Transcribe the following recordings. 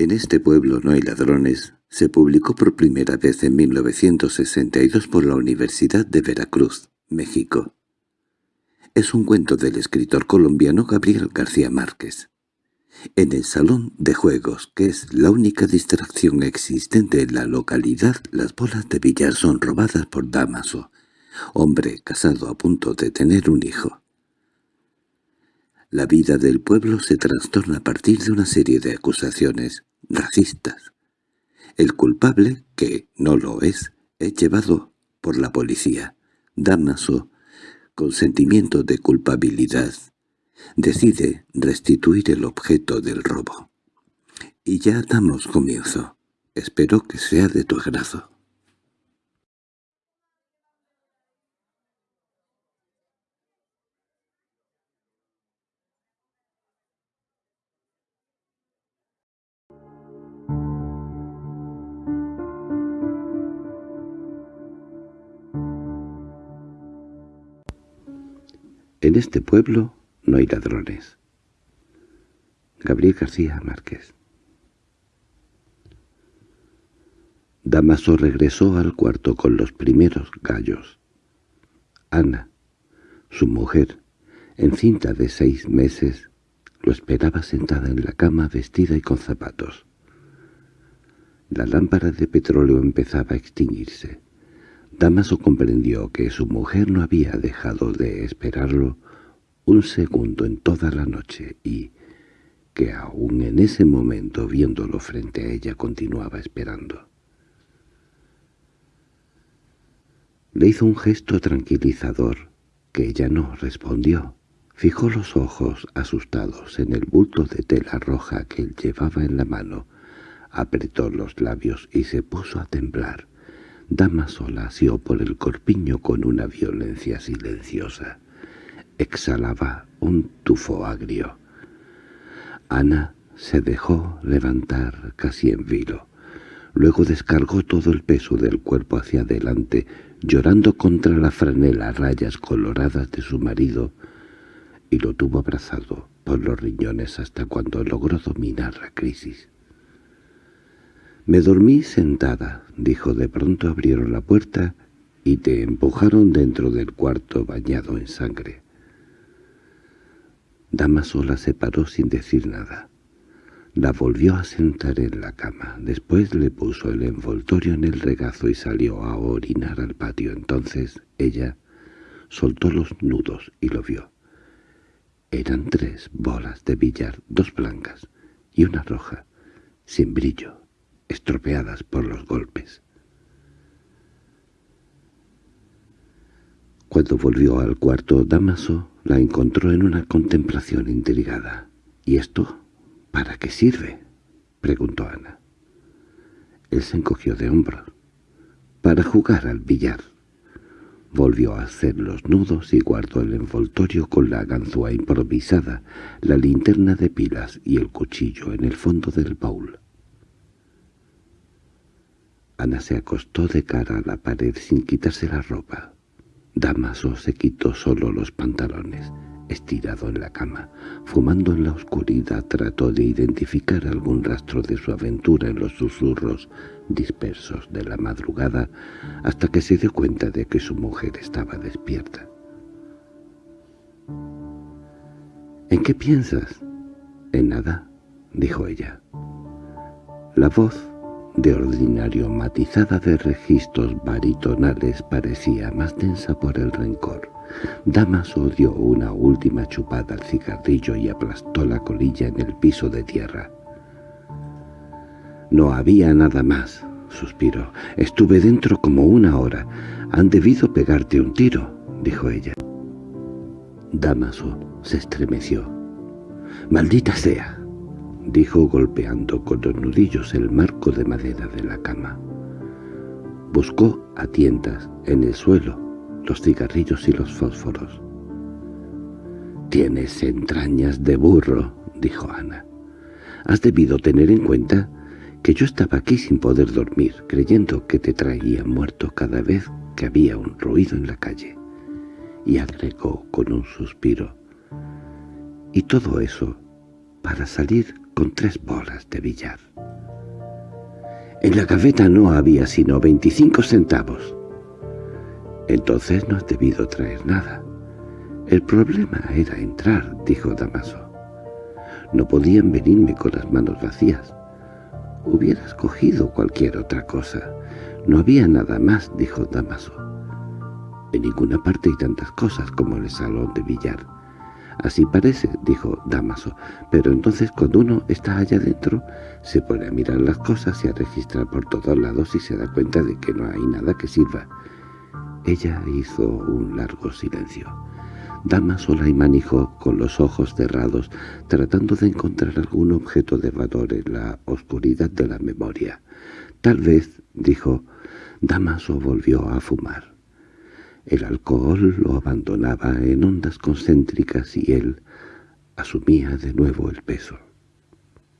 En este pueblo no hay ladrones se publicó por primera vez en 1962 por la Universidad de Veracruz, México. Es un cuento del escritor colombiano Gabriel García Márquez. En el salón de juegos, que es la única distracción existente en la localidad, las bolas de billar son robadas por Damaso, hombre casado a punto de tener un hijo. La vida del pueblo se trastorna a partir de una serie de acusaciones racistas. El culpable, que no lo es, es llevado por la policía. Damaso, con sentimiento de culpabilidad, decide restituir el objeto del robo. Y ya damos comienzo. Espero que sea de tu agrado. En este pueblo no hay ladrones. Gabriel García Márquez Damaso regresó al cuarto con los primeros gallos. Ana, su mujer, encinta de seis meses, lo esperaba sentada en la cama vestida y con zapatos. La lámpara de petróleo empezaba a extinguirse. Damaso comprendió que su mujer no había dejado de esperarlo un segundo en toda la noche y que aún en ese momento viéndolo frente a ella continuaba esperando. Le hizo un gesto tranquilizador, que ella no respondió. Fijó los ojos asustados en el bulto de tela roja que él llevaba en la mano, apretó los labios y se puso a temblar. Damaso la asió por el corpiño con una violencia silenciosa. Exhalaba un tufo agrio. Ana se dejó levantar casi en vilo. Luego descargó todo el peso del cuerpo hacia adelante, llorando contra la franela rayas coloradas de su marido, y lo tuvo abrazado por los riñones hasta cuando logró dominar la crisis. «Me dormí sentada», dijo. De pronto abrieron la puerta y te empujaron dentro del cuarto bañado en sangre. Damaso la separó sin decir nada. La volvió a sentar en la cama. Después le puso el envoltorio en el regazo y salió a orinar al patio. Entonces ella soltó los nudos y lo vio. Eran tres bolas de billar, dos blancas y una roja, sin brillo estropeadas por los golpes. Cuando volvió al cuarto, Damaso la encontró en una contemplación intrigada. —¿Y esto para qué sirve? —preguntó Ana. Él se encogió de hombros. —Para jugar al billar. Volvió a hacer los nudos y guardó el envoltorio con la ganzúa improvisada, la linterna de pilas y el cuchillo en el fondo del baúl. Ana se acostó de cara a la pared sin quitarse la ropa. Damaso se quitó solo los pantalones. Estirado en la cama, fumando en la oscuridad, trató de identificar algún rastro de su aventura en los susurros dispersos de la madrugada, hasta que se dio cuenta de que su mujer estaba despierta. —¿En qué piensas? —En nada —dijo ella. La voz de ordinario matizada de registros baritonales parecía más densa por el rencor. Damaso dio una última chupada al cigarrillo y aplastó la colilla en el piso de tierra. «No había nada más», suspiró. «Estuve dentro como una hora. Han debido pegarte un tiro», dijo ella. Damaso se estremeció. «¡Maldita sea!» Dijo golpeando con los nudillos el marco de madera de la cama. Buscó a tientas en el suelo los cigarrillos y los fósforos. «Tienes entrañas de burro», dijo Ana. «Has debido tener en cuenta que yo estaba aquí sin poder dormir, creyendo que te traía muerto cada vez que había un ruido en la calle». Y agregó con un suspiro. «Y todo eso para salir con tres bolas de billar. En la gaveta no había sino veinticinco centavos. Entonces no has debido traer nada. El problema era entrar, dijo Damaso. No podían venirme con las manos vacías. Hubieras cogido cualquier otra cosa. No había nada más, dijo Damaso. En ninguna parte hay tantas cosas como en el salón de billar. Así parece, dijo Damaso, pero entonces cuando uno está allá dentro, se pone a mirar las cosas y a registrar por todos lados y se da cuenta de que no hay nada que sirva. Ella hizo un largo silencio. Damaso la manijó con los ojos cerrados, tratando de encontrar algún objeto de valor en la oscuridad de la memoria. Tal vez, dijo, Damaso volvió a fumar. El alcohol lo abandonaba en ondas concéntricas y él asumía de nuevo el peso,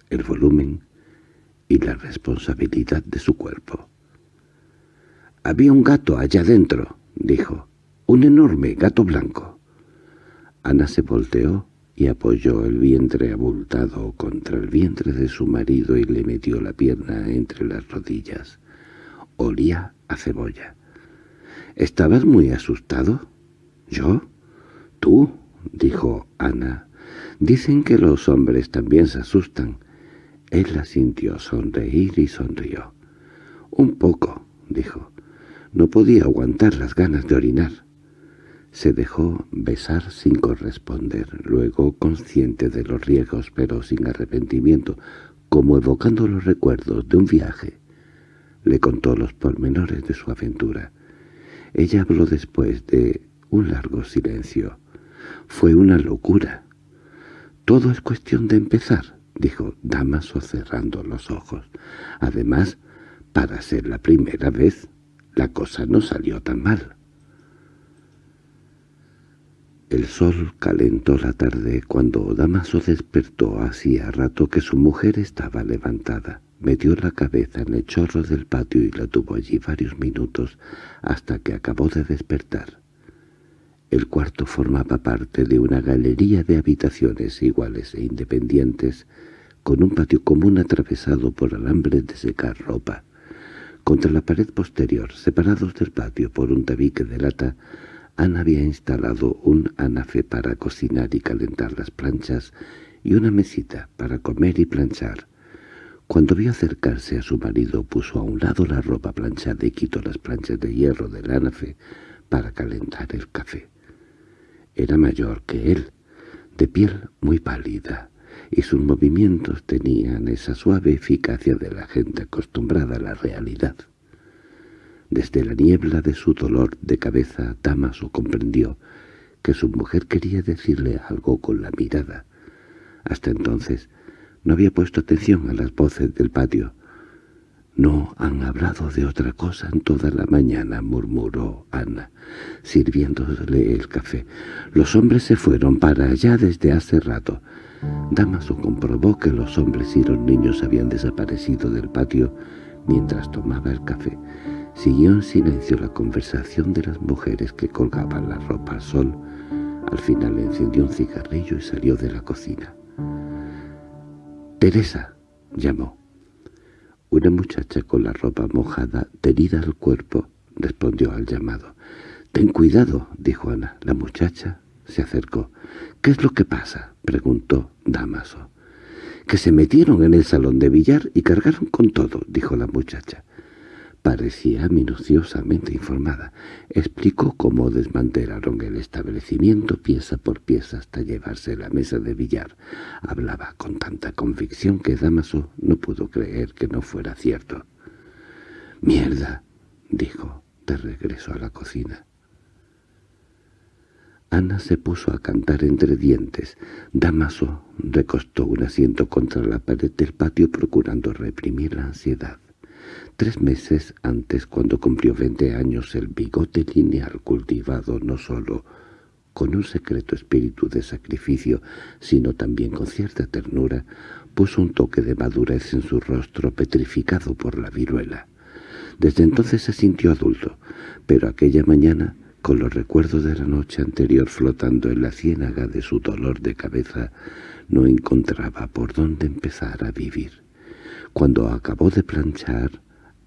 el volumen y la responsabilidad de su cuerpo. «Había un gato allá dentro», dijo, «un enorme gato blanco». Ana se volteó y apoyó el vientre abultado contra el vientre de su marido y le metió la pierna entre las rodillas. Olía a cebolla. —¿Estabas muy asustado? —¿Yo? —Tú —dijo Ana—. Dicen que los hombres también se asustan. Él sintió sonreír y sonrió. —Un poco —dijo. No podía aguantar las ganas de orinar. Se dejó besar sin corresponder, luego consciente de los riesgos pero sin arrepentimiento, como evocando los recuerdos de un viaje. Le contó los pormenores de su aventura. Ella habló después de un largo silencio. Fue una locura. Todo es cuestión de empezar, dijo Damaso cerrando los ojos. Además, para ser la primera vez, la cosa no salió tan mal. El sol calentó la tarde cuando Damaso despertó hacía rato que su mujer estaba levantada. Metió la cabeza en el chorro del patio y la tuvo allí varios minutos hasta que acabó de despertar. El cuarto formaba parte de una galería de habitaciones iguales e independientes, con un patio común atravesado por alambres de secar ropa. Contra la pared posterior, separados del patio por un tabique de lata, Ana había instalado un anafe para cocinar y calentar las planchas y una mesita para comer y planchar. Cuando vio acercarse a su marido puso a un lado la ropa planchada y quitó las planchas de hierro del anafe para calentar el café. Era mayor que él, de piel muy pálida, y sus movimientos tenían esa suave eficacia de la gente acostumbrada a la realidad. Desde la niebla de su dolor de cabeza, Damaso comprendió que su mujer quería decirle algo con la mirada. Hasta entonces no había puesto atención a las voces del patio. «No han hablado de otra cosa en toda la mañana», murmuró Ana, sirviéndole el café. «Los hombres se fueron para allá desde hace rato». Damaso comprobó que los hombres y los niños habían desaparecido del patio mientras tomaba el café. Siguió en silencio la conversación de las mujeres que colgaban la ropa al sol. Al final encendió un cigarrillo y salió de la cocina. «Teresa», llamó. Una muchacha con la ropa mojada, tenida al cuerpo, respondió al llamado. «Ten cuidado», dijo Ana. La muchacha se acercó. «¿Qué es lo que pasa?» preguntó Damaso. «Que se metieron en el salón de billar y cargaron con todo», dijo la muchacha. Parecía minuciosamente informada. Explicó cómo desmantelaron el establecimiento pieza por pieza hasta llevarse la mesa de billar. Hablaba con tanta convicción que Damaso no pudo creer que no fuera cierto. «¡Mierda!» dijo, de regreso a la cocina. Ana se puso a cantar entre dientes. Damaso recostó un asiento contra la pared del patio procurando reprimir la ansiedad. Tres meses antes, cuando cumplió veinte años, el bigote lineal cultivado no sólo con un secreto espíritu de sacrificio, sino también con cierta ternura, puso un toque de madurez en su rostro petrificado por la viruela. Desde entonces se sintió adulto, pero aquella mañana, con los recuerdos de la noche anterior flotando en la ciénaga de su dolor de cabeza, no encontraba por dónde empezar a vivir. Cuando acabó de planchar,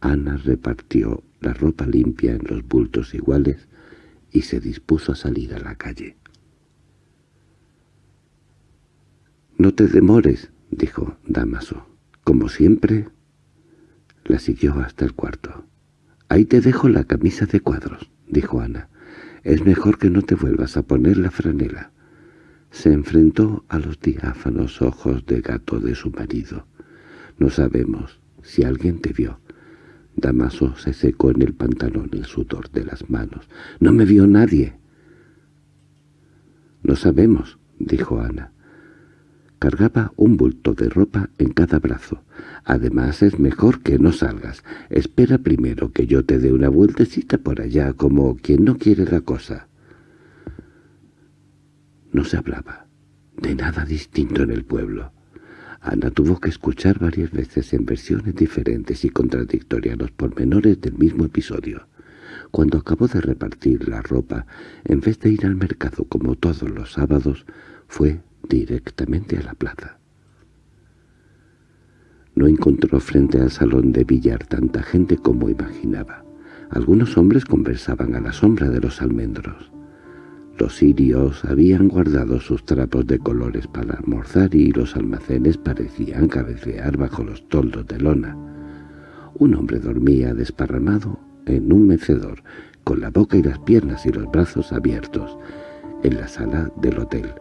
Ana repartió la ropa limpia en los bultos iguales y se dispuso a salir a la calle. «No te demores», dijo Damaso. «Como siempre». La siguió hasta el cuarto. «Ahí te dejo la camisa de cuadros», dijo Ana. «Es mejor que no te vuelvas a poner la franela». Se enfrentó a los diáfanos ojos de gato de su marido. «No sabemos si alguien te vio». Damaso se secó en el pantalón el sudor de las manos. «No me vio nadie». «No sabemos», dijo Ana. Cargaba un bulto de ropa en cada brazo. Además es mejor que no salgas. Espera primero que yo te dé una vueltecita por allá como quien no quiere la cosa. No se hablaba de nada distinto en el pueblo. Ana tuvo que escuchar varias veces en versiones diferentes y contradictorias los pormenores del mismo episodio. Cuando acabó de repartir la ropa, en vez de ir al mercado como todos los sábados, fue directamente a la plaza. No encontró frente al salón de billar tanta gente como imaginaba. Algunos hombres conversaban a la sombra de los almendros. Los sirios habían guardado sus trapos de colores para almorzar y los almacenes parecían cabecear bajo los toldos de lona. Un hombre dormía desparramado en un mecedor, con la boca y las piernas y los brazos abiertos, en la sala del hotel.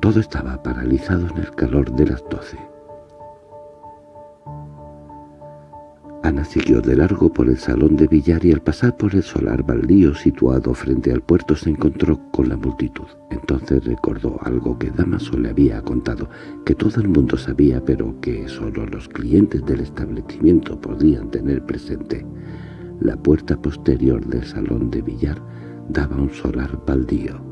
Todo estaba paralizado en el calor de las doce. Ana siguió de largo por el salón de billar y al pasar por el solar baldío situado frente al puerto se encontró con la multitud. Entonces recordó algo que Damaso le había contado, que todo el mundo sabía pero que solo los clientes del establecimiento podían tener presente. La puerta posterior del salón de billar daba un solar baldío.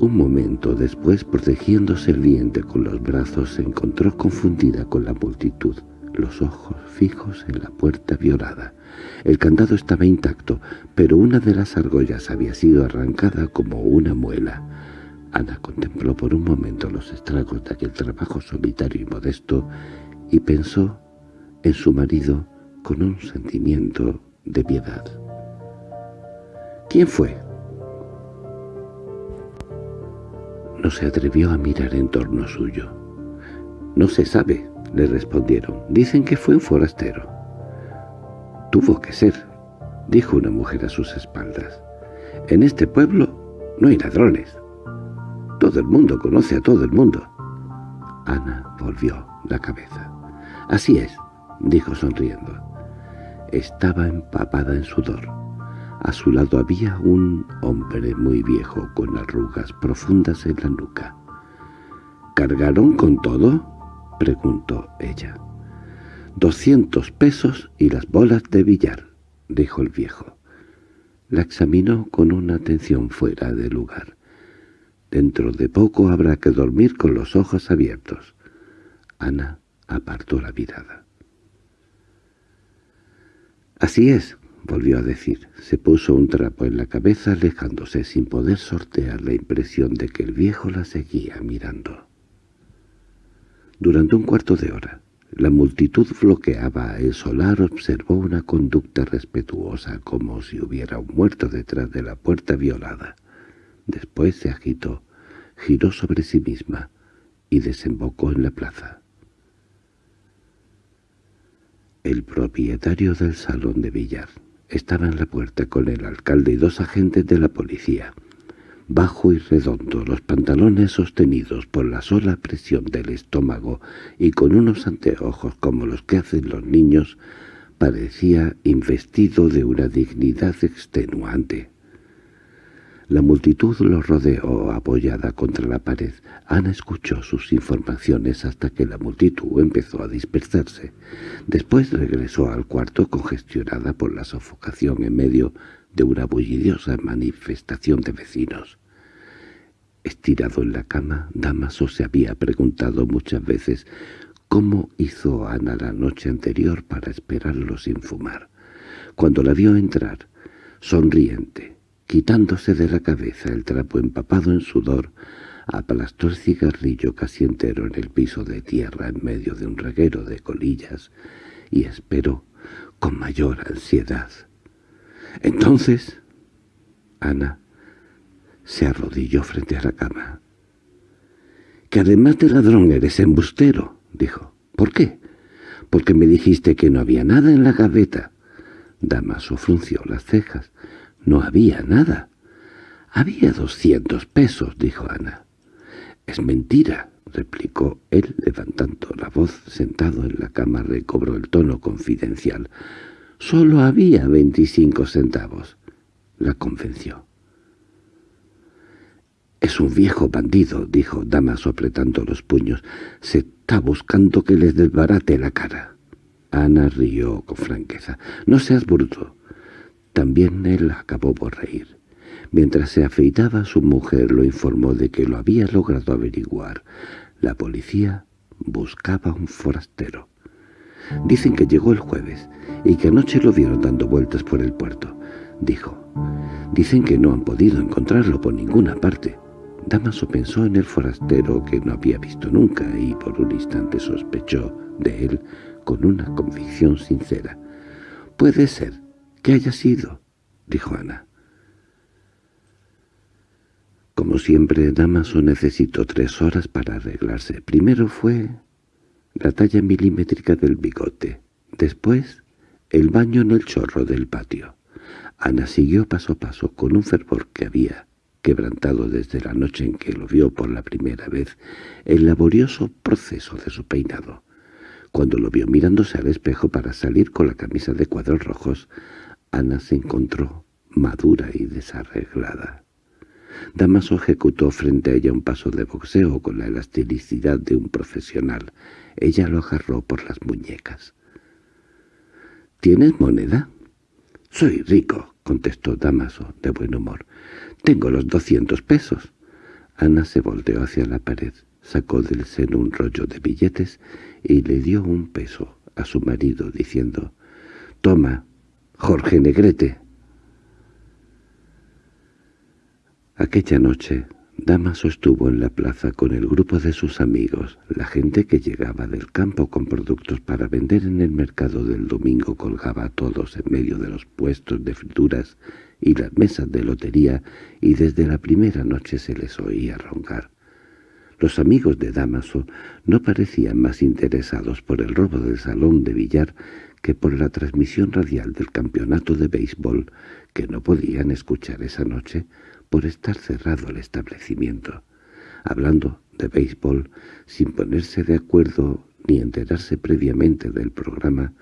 Un momento después, protegiéndose el vientre con los brazos, se encontró confundida con la multitud, los ojos fijos en la puerta violada. El candado estaba intacto, pero una de las argollas había sido arrancada como una muela. Ana contempló por un momento los estragos de aquel trabajo solitario y modesto y pensó en su marido con un sentimiento de piedad. ¿Quién fue? No se atrevió a mirar en torno suyo. «No se sabe», le respondieron. «Dicen que fue un forastero». «Tuvo que ser», dijo una mujer a sus espaldas. «En este pueblo no hay ladrones. Todo el mundo conoce a todo el mundo». Ana volvió la cabeza. «Así es», dijo sonriendo. Estaba empapada en sudor. A su lado había un hombre muy viejo con arrugas profundas en la nuca. —¿Cargaron con todo? —preguntó ella. —Doscientos pesos y las bolas de billar —dijo el viejo. La examinó con una atención fuera de lugar. Dentro de poco habrá que dormir con los ojos abiertos. Ana apartó la mirada. —Así es volvió a decir. Se puso un trapo en la cabeza alejándose sin poder sortear la impresión de que el viejo la seguía mirando. Durante un cuarto de hora, la multitud bloqueaba el solar observó una conducta respetuosa como si hubiera un muerto detrás de la puerta violada. Después se agitó, giró sobre sí misma y desembocó en la plaza. El propietario del salón de billar estaba en la puerta con el alcalde y dos agentes de la policía. Bajo y redondo, los pantalones sostenidos por la sola presión del estómago y con unos anteojos como los que hacen los niños, parecía investido de una dignidad extenuante. La multitud lo rodeó apoyada contra la pared. Ana escuchó sus informaciones hasta que la multitud empezó a dispersarse. Después regresó al cuarto congestionada por la sofocación en medio de una bullidiosa manifestación de vecinos. Estirado en la cama, Damaso se había preguntado muchas veces cómo hizo Ana la noche anterior para esperarlo sin fumar. Cuando la vio entrar, sonriente, quitándose de la cabeza el trapo empapado en sudor, aplastó el cigarrillo casi entero en el piso de tierra en medio de un reguero de colillas y esperó con mayor ansiedad. Entonces, Ana se arrodilló frente a la cama. —Que además de ladrón eres embustero —dijo. —¿Por qué? —Porque me dijiste que no había nada en la gaveta. Damaso frunció las cejas. —No había nada. —Había doscientos pesos —dijo Ana. —Es mentira —replicó él levantando la voz. Sentado en la cama recobró el tono confidencial. —Solo había veinticinco centavos. La convenció. —Es un viejo bandido —dijo Damaso apretando los puños—. Se está buscando que le desbarate la cara. Ana rió con franqueza. —No seas bruto. También él acabó por reír. Mientras se afeitaba su mujer lo informó de que lo había logrado averiguar. La policía buscaba un forastero. Dicen que llegó el jueves y que anoche lo vieron dando vueltas por el puerto, dijo. Dicen que no han podido encontrarlo por ninguna parte. Damaso pensó en el forastero que no había visto nunca y por un instante sospechó de él con una convicción sincera. «Puede ser que haya sido», dijo Ana. Como siempre, Damaso necesitó tres horas para arreglarse. Primero fue la talla milimétrica del bigote. Después, el baño en el chorro del patio. Ana siguió paso a paso con un fervor que había quebrantado desde la noche en que lo vio por la primera vez el laborioso proceso de su peinado. Cuando lo vio mirándose al espejo para salir con la camisa de cuadros rojos, Ana se encontró madura y desarreglada. Damaso ejecutó frente a ella un paso de boxeo con la elasticidad de un profesional. Ella lo agarró por las muñecas. —¿Tienes moneda? —Soy rico —contestó Damaso, de buen humor. —Tengo los doscientos pesos. Ana se volteó hacia la pared, sacó del seno un rollo de billetes y le dio un peso a su marido, diciendo «Toma, Jorge Negrete». Aquella noche, Damaso estuvo en la plaza con el grupo de sus amigos. La gente que llegaba del campo con productos para vender en el mercado del domingo colgaba a todos en medio de los puestos de frituras y las mesas de lotería, y desde la primera noche se les oía roncar. Los amigos de Damaso no parecían más interesados por el robo del salón de billar que por la transmisión radial del campeonato de béisbol, que no podían escuchar esa noche, por estar cerrado el establecimiento, hablando de béisbol sin ponerse de acuerdo ni enterarse previamente del programa,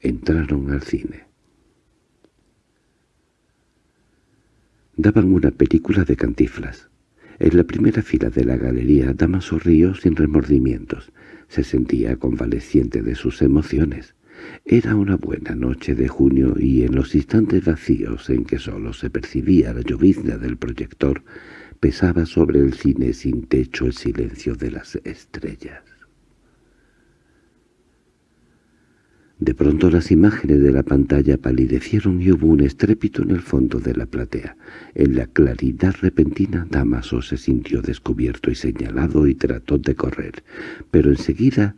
entraron al cine. Daban una película de cantiflas. En la primera fila de la galería Damaso río sin remordimientos. Se sentía convaleciente de sus emociones. Era una buena noche de junio y en los instantes vacíos en que solo se percibía la llovizna del proyector, pesaba sobre el cine sin techo el silencio de las estrellas. De pronto las imágenes de la pantalla palidecieron y hubo un estrépito en el fondo de la platea. En la claridad repentina Damaso se sintió descubierto y señalado y trató de correr, pero enseguida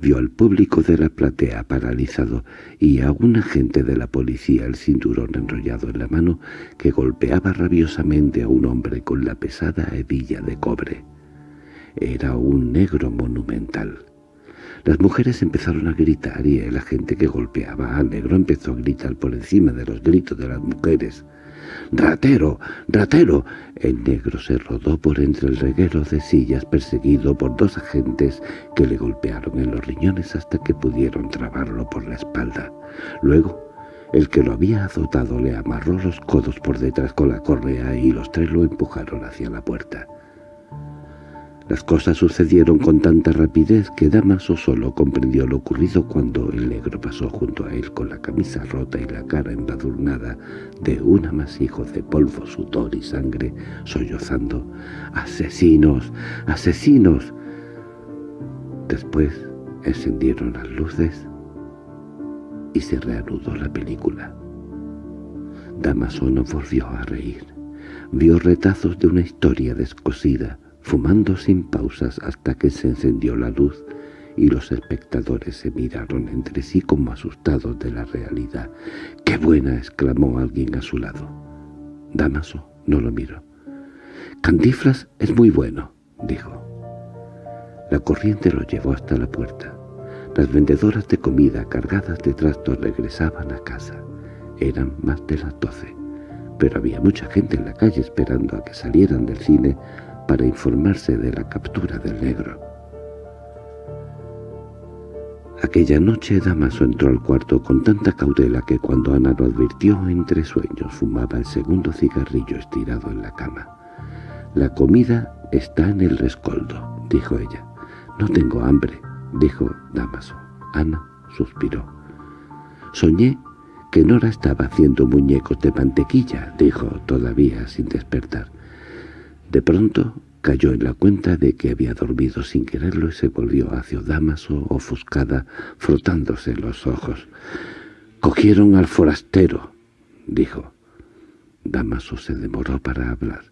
vio al público de la platea paralizado y a un agente de la policía el cinturón enrollado en la mano que golpeaba rabiosamente a un hombre con la pesada hebilla de cobre. Era un negro monumental. Las mujeres empezaron a gritar y el agente que golpeaba al negro empezó a gritar por encima de los gritos de las mujeres. —¡Ratero! ¡Ratero! El negro se rodó por entre el reguero de sillas perseguido por dos agentes que le golpearon en los riñones hasta que pudieron trabarlo por la espalda. Luego, el que lo había azotado le amarró los codos por detrás con la correa y los tres lo empujaron hacia la puerta. Las cosas sucedieron con tanta rapidez que Damaso solo comprendió lo ocurrido cuando el negro pasó junto a él con la camisa rota y la cara embadurnada de un amasijo de polvo, sudor y sangre, sollozando «¡Asesinos! ¡Asesinos!». Después encendieron las luces y se reanudó la película. Damaso no volvió a reír. Vio retazos de una historia descosida, fumando sin pausas hasta que se encendió la luz y los espectadores se miraron entre sí como asustados de la realidad. —¡Qué buena! —exclamó alguien a su lado. Damaso no lo miró. —Cantiflas es muy bueno —dijo. La corriente lo llevó hasta la puerta. Las vendedoras de comida cargadas de trastos regresaban a casa. Eran más de las doce, pero había mucha gente en la calle esperando a que salieran del cine para informarse de la captura del negro. Aquella noche Damaso entró al cuarto con tanta cautela que cuando Ana lo advirtió entre sueños fumaba el segundo cigarrillo estirado en la cama. «La comida está en el rescoldo», dijo ella. «No tengo hambre», dijo Damaso. Ana suspiró. «Soñé que Nora estaba haciendo muñecos de mantequilla», dijo todavía sin despertar. De pronto cayó en la cuenta de que había dormido sin quererlo y se volvió hacia Damaso ofuscada, frotándose los ojos. «Cogieron al forastero», dijo. Damaso se demoró para hablar.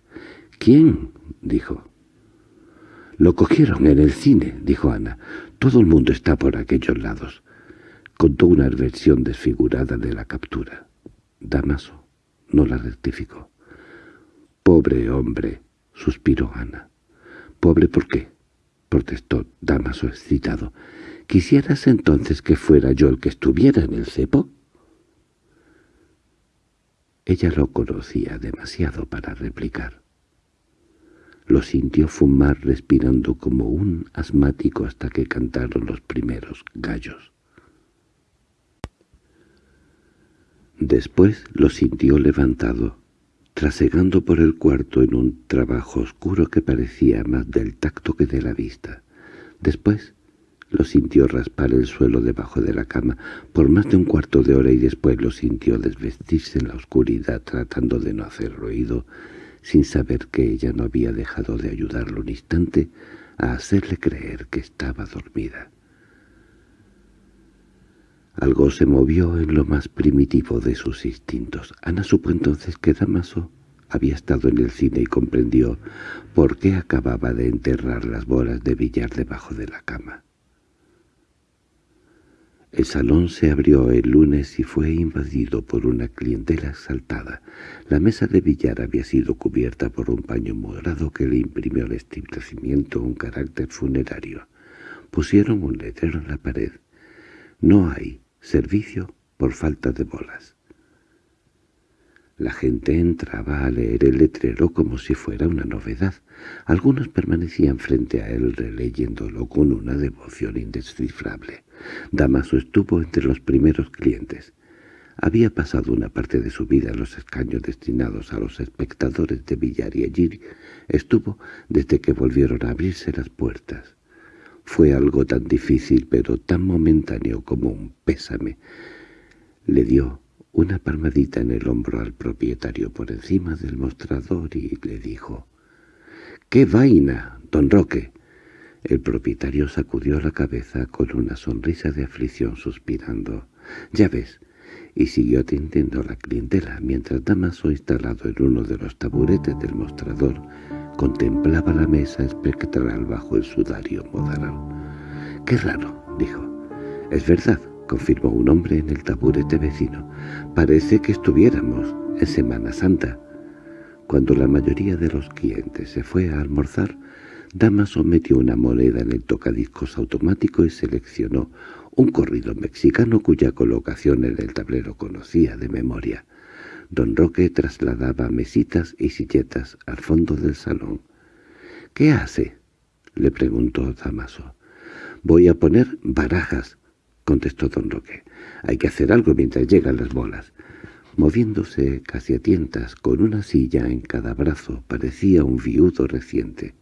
«¿Quién?» dijo. «Lo cogieron en el cine», dijo Ana. «Todo el mundo está por aquellos lados». Contó una versión desfigurada de la captura. Damaso no la rectificó. «Pobre hombre», suspiró Ana. «¿Pobre por qué?» protestó Damaso excitado. «¿Quisieras entonces que fuera yo el que estuviera en el cepo?» Ella lo conocía demasiado para replicar. Lo sintió fumar respirando como un asmático hasta que cantaron los primeros gallos. Después lo sintió levantado, trasegando por el cuarto en un trabajo oscuro que parecía más del tacto que de la vista. Después lo sintió raspar el suelo debajo de la cama por más de un cuarto de hora y después lo sintió desvestirse en la oscuridad tratando de no hacer ruido, sin saber que ella no había dejado de ayudarlo un instante a hacerle creer que estaba dormida. Algo se movió en lo más primitivo de sus instintos. Ana supo entonces que Damaso había estado en el cine y comprendió por qué acababa de enterrar las bolas de billar debajo de la cama. El salón se abrió el lunes y fue invadido por una clientela exaltada. La mesa de billar había sido cubierta por un paño morado que le imprimió al establecimiento un carácter funerario. Pusieron un letrero en la pared. No hay servicio por falta de bolas. La gente entraba a leer el letrero como si fuera una novedad. Algunos permanecían frente a él releyéndolo con una devoción indescifrable. Damaso estuvo entre los primeros clientes. Había pasado una parte de su vida en los escaños destinados a los espectadores de billar y allí estuvo desde que volvieron a abrirse las puertas. Fue algo tan difícil pero tan momentáneo como un pésame. Le dio una palmadita en el hombro al propietario por encima del mostrador y le dijo «¡Qué vaina, don Roque!» El propietario sacudió la cabeza con una sonrisa de aflicción suspirando. «Yaves», y siguió atendiendo a la clientela mientras Damaso, instalado en uno de los taburetes del mostrador, contemplaba la mesa espectral bajo el sudario moderado. «¡Qué raro!» dijo. «Es verdad», confirmó un hombre en el taburete vecino. «Parece que estuviéramos en Semana Santa». Cuando la mayoría de los clientes se fue a almorzar, Damaso metió una moneda en el tocadiscos automático y seleccionó un corrido mexicano cuya colocación en el tablero conocía de memoria. Don Roque trasladaba mesitas y silletas al fondo del salón. —¿Qué hace? —le preguntó Damaso. —Voy a poner barajas —contestó don Roque. —Hay que hacer algo mientras llegan las bolas. Moviéndose casi a tientas, con una silla en cada brazo, parecía un viudo reciente.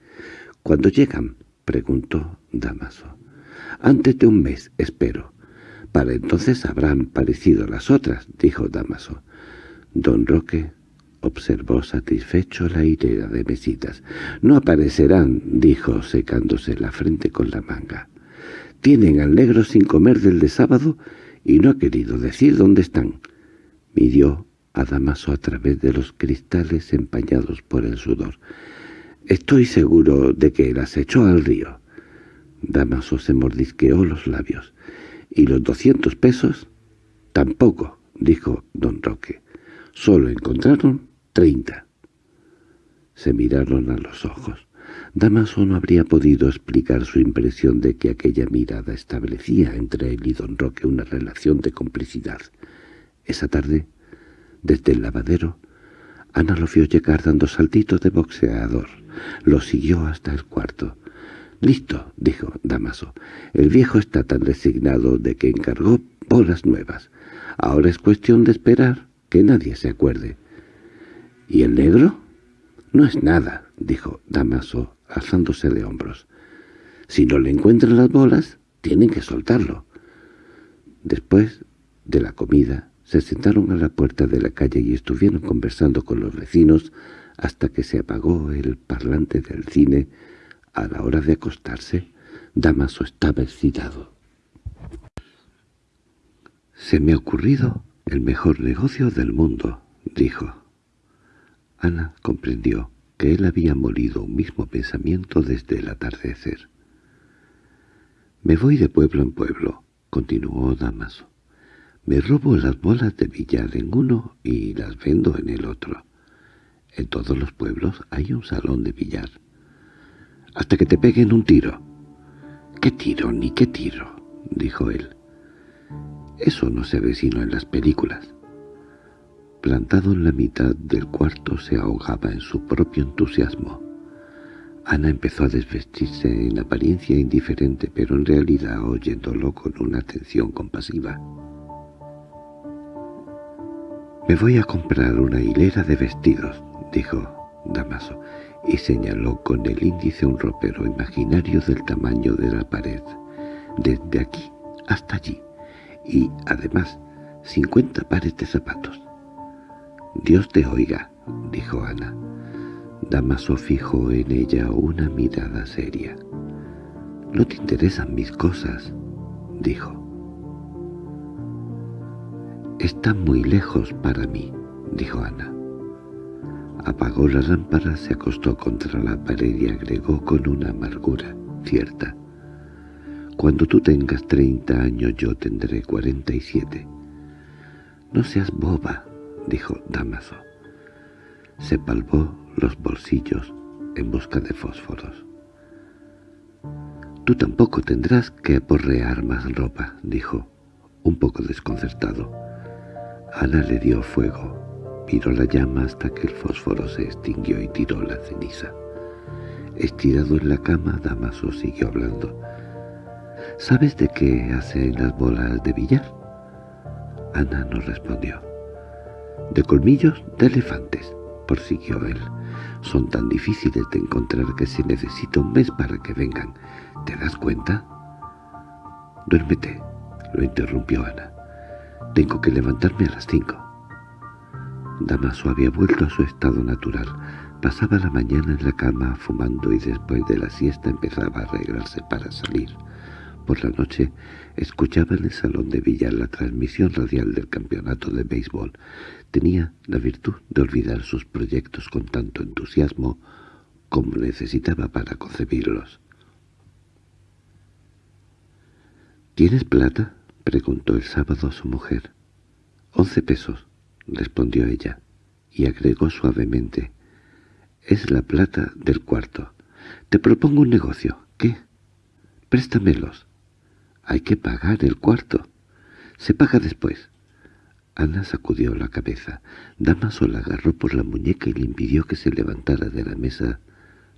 —¿Cuándo llegan? —preguntó Damaso. —Antes de un mes, espero. —Para entonces habrán parecido las otras —dijo Damaso. Don Roque observó satisfecho la hilera de mesitas. —No aparecerán —dijo, secándose la frente con la manga. —Tienen al negro sin comer del de sábado y no ha querido decir dónde están. Midió a Damaso a través de los cristales empañados por el sudor. Estoy seguro de que las echó al río. Damaso se mordisqueó los labios. —¿Y los doscientos pesos? —Tampoco —dijo don Roque—. Solo encontraron treinta. Se miraron a los ojos. Damaso no habría podido explicar su impresión de que aquella mirada establecía entre él y don Roque una relación de complicidad. Esa tarde, desde el lavadero, Ana lo vio llegar dando saltitos de boxeador. Lo siguió hasta el cuarto. —Listo —dijo Damaso—. El viejo está tan resignado de que encargó bolas nuevas. Ahora es cuestión de esperar que nadie se acuerde. —¿Y el negro? —No es nada —dijo Damaso, alzándose de hombros. —Si no le encuentran las bolas, tienen que soltarlo. Después de la comida, se sentaron a la puerta de la calle y estuvieron conversando con los vecinos hasta que se apagó el parlante del cine. A la hora de acostarse, Damaso estaba excitado. «Se me ha ocurrido el mejor negocio del mundo», dijo. Ana comprendió que él había molido un mismo pensamiento desde el atardecer. «Me voy de pueblo en pueblo», continuó Damaso. «Me robo las bolas de billar en uno y las vendo en el otro. En todos los pueblos hay un salón de billar. Hasta que te peguen un tiro. —¿Qué tiro ni qué tiro? —dijo él. Eso no se ve sino en las películas. Plantado en la mitad del cuarto se ahogaba en su propio entusiasmo. Ana empezó a desvestirse en apariencia indiferente, pero en realidad oyéndolo con una atención compasiva. «Me voy a comprar una hilera de vestidos», dijo Damaso, y señaló con el índice un ropero imaginario del tamaño de la pared, desde aquí hasta allí, y, además, cincuenta pares de zapatos. «Dios te oiga», dijo Ana. Damaso fijó en ella una mirada seria. «No te interesan mis cosas», dijo. «Están muy lejos para mí», dijo Ana. Apagó la lámpara, se acostó contra la pared y agregó con una amargura cierta. «Cuando tú tengas treinta años yo tendré cuarenta y siete». «No seas boba», dijo Damaso. Se palpó los bolsillos en busca de fósforos. «Tú tampoco tendrás que aporrear más ropa», dijo, un poco desconcertado. Ana le dio fuego Miró la llama hasta que el fósforo se extinguió y tiró la ceniza. Estirado en la cama, Damaso siguió hablando. —¿Sabes de qué hacen las bolas de billar? Ana no respondió. —De colmillos de elefantes —prosiguió él. Son tan difíciles de encontrar que se necesita un mes para que vengan. ¿Te das cuenta? —Duérmete —lo interrumpió Ana. —Tengo que levantarme a las cinco. Damaso había vuelto a su estado natural. Pasaba la mañana en la cama fumando y después de la siesta empezaba a arreglarse para salir. Por la noche escuchaba en el salón de Villar la transmisión radial del campeonato de béisbol. Tenía la virtud de olvidar sus proyectos con tanto entusiasmo como necesitaba para concebirlos. —¿Tienes plata? —preguntó el sábado a su mujer. —Once pesos respondió ella, y agregó suavemente, «Es la plata del cuarto. Te propongo un negocio. ¿Qué? Préstamelos. Hay que pagar el cuarto. Se paga después». Ana sacudió la cabeza. Damaso la agarró por la muñeca y le impidió que se levantara de la mesa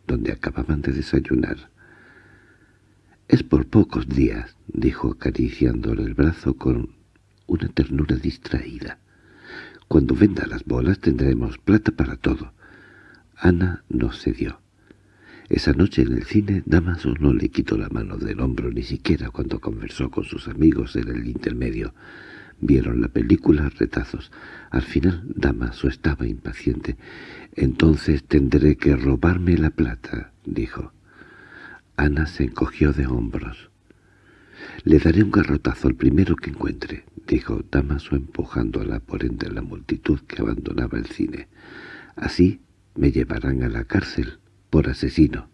donde acababan de desayunar. «Es por pocos días», dijo acariciándole el brazo con una ternura distraída. Cuando venda las bolas tendremos plata para todo. Ana no cedió. Esa noche en el cine Damaso no le quitó la mano del hombro ni siquiera cuando conversó con sus amigos en el intermedio. Vieron la película retazos. Al final Damaso estaba impaciente. «Entonces tendré que robarme la plata», dijo. Ana se encogió de hombros. «Le daré un garrotazo al primero que encuentre», dijo Damaso empujándola por entre la multitud que abandonaba el cine. «Así me llevarán a la cárcel por asesino.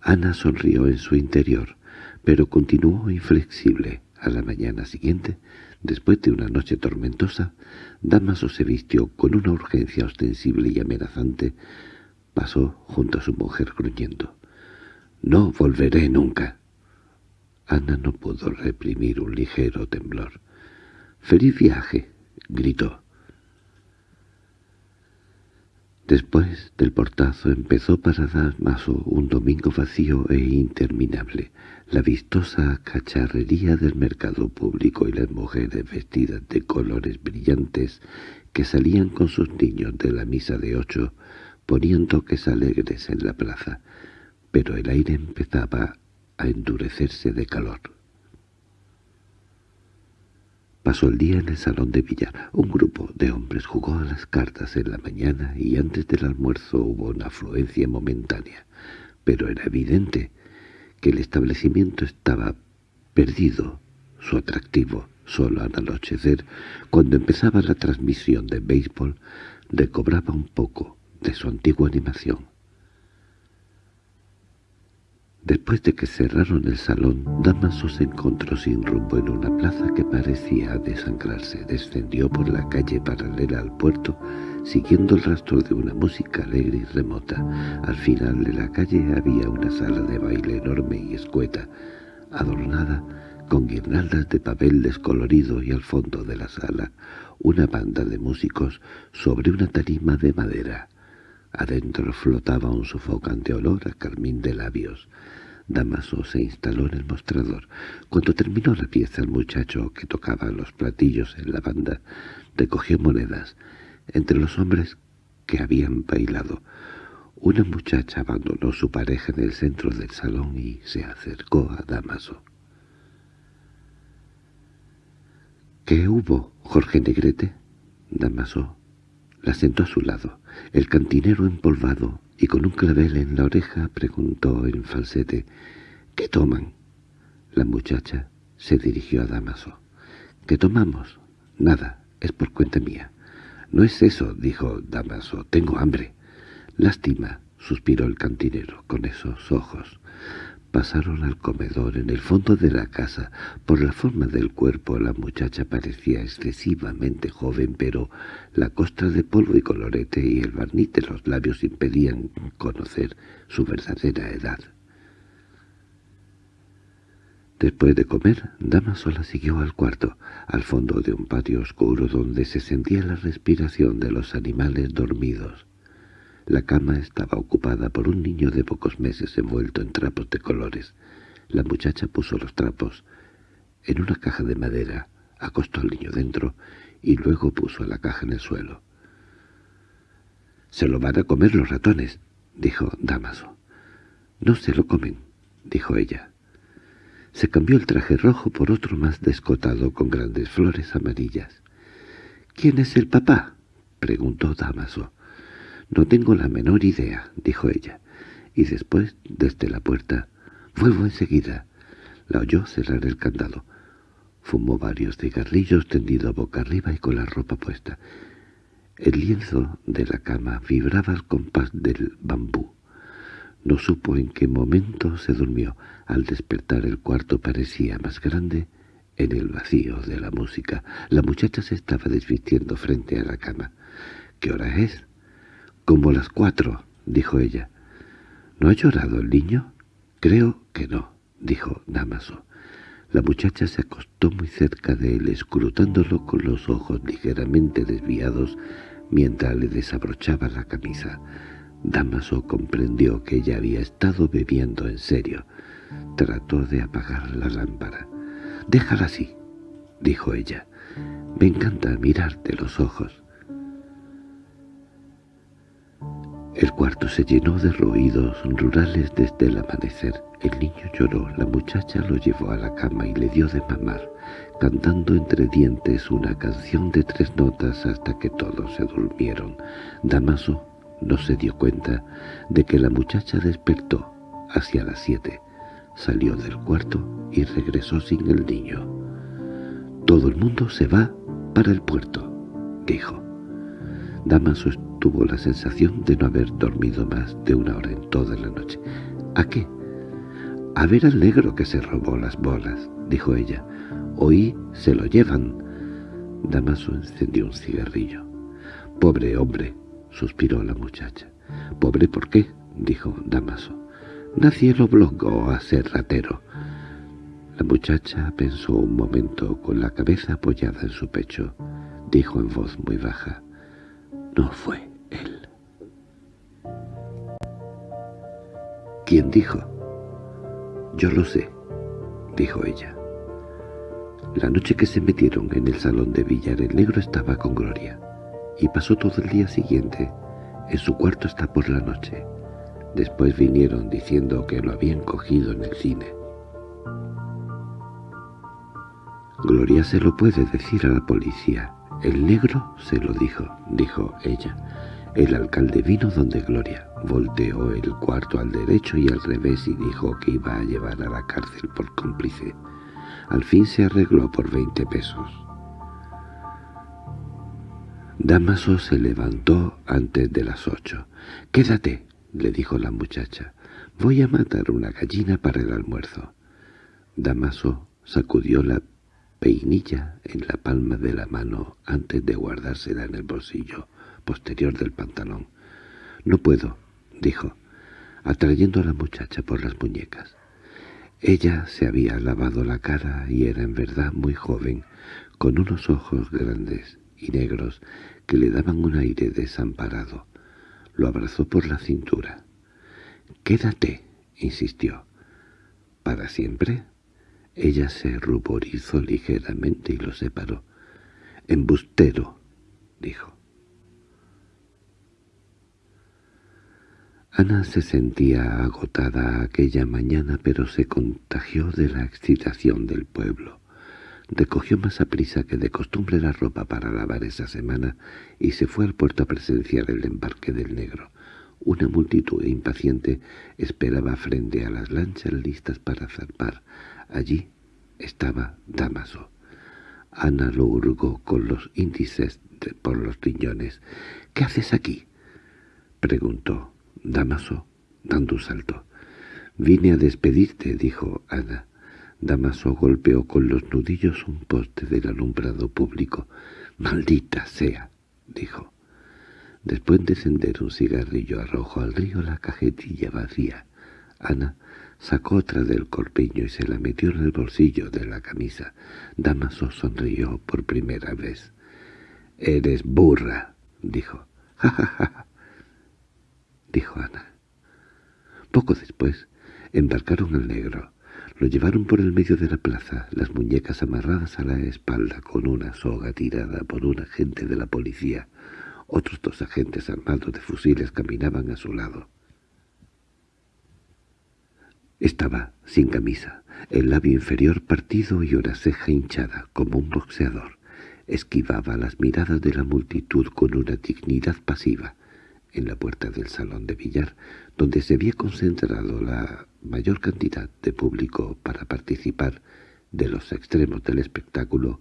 Ana sonrió en su interior, pero continuó inflexible. A la mañana siguiente, después de una noche tormentosa, Damaso se vistió con una urgencia ostensible y amenazante. Pasó junto a su mujer gruñendo. «No volveré nunca». Ana no pudo reprimir un ligero temblor. «¡Feliz viaje!» gritó. Después del portazo empezó para Damaso un domingo vacío e interminable. La vistosa cacharrería del mercado público y las mujeres vestidas de colores brillantes que salían con sus niños de la misa de ocho ponían toques alegres en la plaza, pero el aire empezaba a endurecerse de calor. Pasó el día en el salón de billar. Un grupo de hombres jugó a las cartas en la mañana y antes del almuerzo hubo una afluencia momentánea. Pero era evidente que el establecimiento estaba perdido, su atractivo, solo al anochecer, cuando empezaba la transmisión de béisbol, recobraba un poco de su antigua animación. Después de que cerraron el salón, Damaso se encontró sin rumbo en una plaza que parecía desangrarse. Descendió por la calle paralela al puerto, siguiendo el rastro de una música alegre y remota. Al final de la calle había una sala de baile enorme y escueta, adornada con guirnaldas de papel descolorido y al fondo de la sala una banda de músicos sobre una tarima de madera. Adentro flotaba un sofocante olor a carmín de labios. Damaso se instaló en el mostrador. Cuando terminó la pieza el muchacho que tocaba los platillos en la banda recogió monedas entre los hombres que habían bailado. Una muchacha abandonó su pareja en el centro del salón y se acercó a Damaso. —¿Qué hubo, Jorge Negrete? Damaso la sentó a su lado. El cantinero empolvado y con un clavel en la oreja preguntó en falsete, «¿Qué toman?» La muchacha se dirigió a Damaso. «¿Qué tomamos?» «Nada, es por cuenta mía». «No es eso», dijo Damaso, «tengo hambre». «Lástima», suspiró el cantinero con esos ojos. Pasaron al comedor en el fondo de la casa. Por la forma del cuerpo la muchacha parecía excesivamente joven, pero la costra de polvo y colorete y el barniz de los labios impedían conocer su verdadera edad. Después de comer, Damaso la siguió al cuarto, al fondo de un patio oscuro donde se sentía la respiración de los animales dormidos. La cama estaba ocupada por un niño de pocos meses envuelto en trapos de colores. La muchacha puso los trapos en una caja de madera, acostó al niño dentro y luego puso la caja en el suelo. «Se lo van a comer los ratones», dijo Damaso. «No se lo comen», dijo ella. Se cambió el traje rojo por otro más descotado con grandes flores amarillas. «¿Quién es el papá?» preguntó Damaso. —No tengo la menor idea —dijo ella—, y después, desde la puerta, «Vuelvo enseguida». La oyó cerrar el candado. Fumó varios cigarrillos tendido boca arriba y con la ropa puesta. El lienzo de la cama vibraba al compás del bambú. No supo en qué momento se durmió. Al despertar el cuarto parecía más grande en el vacío de la música. La muchacha se estaba desvistiendo frente a la cama. —¿Qué hora es? —Como las cuatro —dijo ella. —¿No ha llorado el niño? —Creo que no —dijo Damaso. La muchacha se acostó muy cerca de él, escrutándolo con los ojos ligeramente desviados mientras le desabrochaba la camisa. Damaso comprendió que ella había estado bebiendo en serio. Trató de apagar la lámpara. «Déjala así», dijo ella. «Me encanta mirarte los ojos». El cuarto se llenó de ruidos rurales desde el amanecer. El niño lloró, la muchacha lo llevó a la cama y le dio de mamar, cantando entre dientes una canción de tres notas hasta que todos se durmieron. Damaso no se dio cuenta de que la muchacha despertó hacia las siete. Salió del cuarto y regresó sin el niño. «Todo el mundo se va para el puerto», dijo. Damaso tuvo la sensación de no haber dormido más de una hora en toda la noche. ¿A qué? A ver al negro que se robó las bolas, dijo ella. Oí se lo llevan. Damaso encendió un cigarrillo. Pobre hombre, suspiró la muchacha. ¿Pobre por qué? dijo Damaso. Nadie lo obligó a ser ratero. La muchacha pensó un momento con la cabeza apoyada en su pecho. Dijo en voz muy baja. No fue él. ¿Quién dijo? Yo lo sé, dijo ella. La noche que se metieron en el salón de billar el negro estaba con Gloria, y pasó todo el día siguiente en su cuarto hasta por la noche. Después vinieron diciendo que lo habían cogido en el cine. Gloria se lo puede decir a la policía. El negro se lo dijo, dijo ella. El alcalde vino donde Gloria, volteó el cuarto al derecho y al revés y dijo que iba a llevar a la cárcel por cómplice. Al fin se arregló por veinte pesos. Damaso se levantó antes de las ocho. «Quédate», le dijo la muchacha. «Voy a matar una gallina para el almuerzo». Damaso sacudió la peinilla en la palma de la mano antes de guardársela en el bolsillo posterior del pantalón. «No puedo», dijo, atrayendo a la muchacha por las muñecas. Ella se había lavado la cara y era en verdad muy joven, con unos ojos grandes y negros que le daban un aire desamparado. Lo abrazó por la cintura. «Quédate», insistió. «¿Para siempre?» Ella se ruborizó ligeramente y lo separó. «Embustero», dijo. Ana se sentía agotada aquella mañana, pero se contagió de la excitación del pueblo. Recogió más a prisa que de costumbre la ropa para lavar esa semana y se fue al puerto a presenciar el embarque del negro. Una multitud impaciente esperaba frente a las lanchas listas para zarpar. Allí estaba Damaso. Ana lo hurgó con los índices por los riñones. —¿Qué haces aquí? —preguntó. Damaso, dando un salto. «Vine a despedirte», dijo Ana. Damaso golpeó con los nudillos un poste del alumbrado público. «¡Maldita sea!» dijo. Después de encender un cigarrillo arrojó al río la cajetilla vacía. Ana sacó otra del corpiño y se la metió en el bolsillo de la camisa. Damaso sonrió por primera vez. «Eres burra», dijo. «Ja, ja, ja dijo Ana. Poco después embarcaron al negro. Lo llevaron por el medio de la plaza, las muñecas amarradas a la espalda con una soga tirada por un agente de la policía. Otros dos agentes armados de fusiles caminaban a su lado. Estaba sin camisa, el labio inferior partido y una ceja hinchada, como un boxeador. Esquivaba las miradas de la multitud con una dignidad pasiva en la puerta del salón de billar, donde se había concentrado la mayor cantidad de público para participar de los extremos del espectáculo,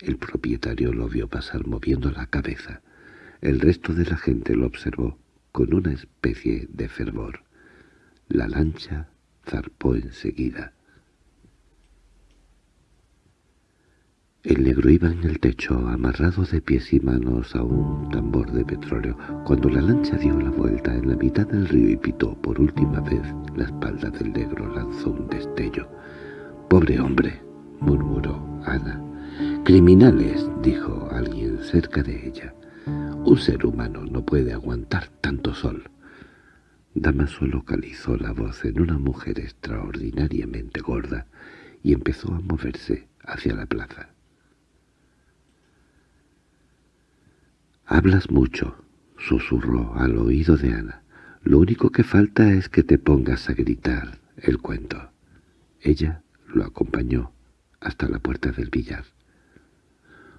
el propietario lo vio pasar moviendo la cabeza. El resto de la gente lo observó con una especie de fervor. La lancha zarpó enseguida. El negro iba en el techo, amarrado de pies y manos a un tambor de petróleo. Cuando la lancha dio la vuelta en la mitad del río y pitó por última vez, la espalda del negro lanzó un destello. «¡Pobre hombre!» murmuró Ana. «¡Criminales!» dijo alguien cerca de ella. «Un ser humano no puede aguantar tanto sol». Damaso localizó la voz en una mujer extraordinariamente gorda y empezó a moverse hacia la plaza. «Hablas mucho», susurró al oído de Ana. «Lo único que falta es que te pongas a gritar el cuento». Ella lo acompañó hasta la puerta del billar.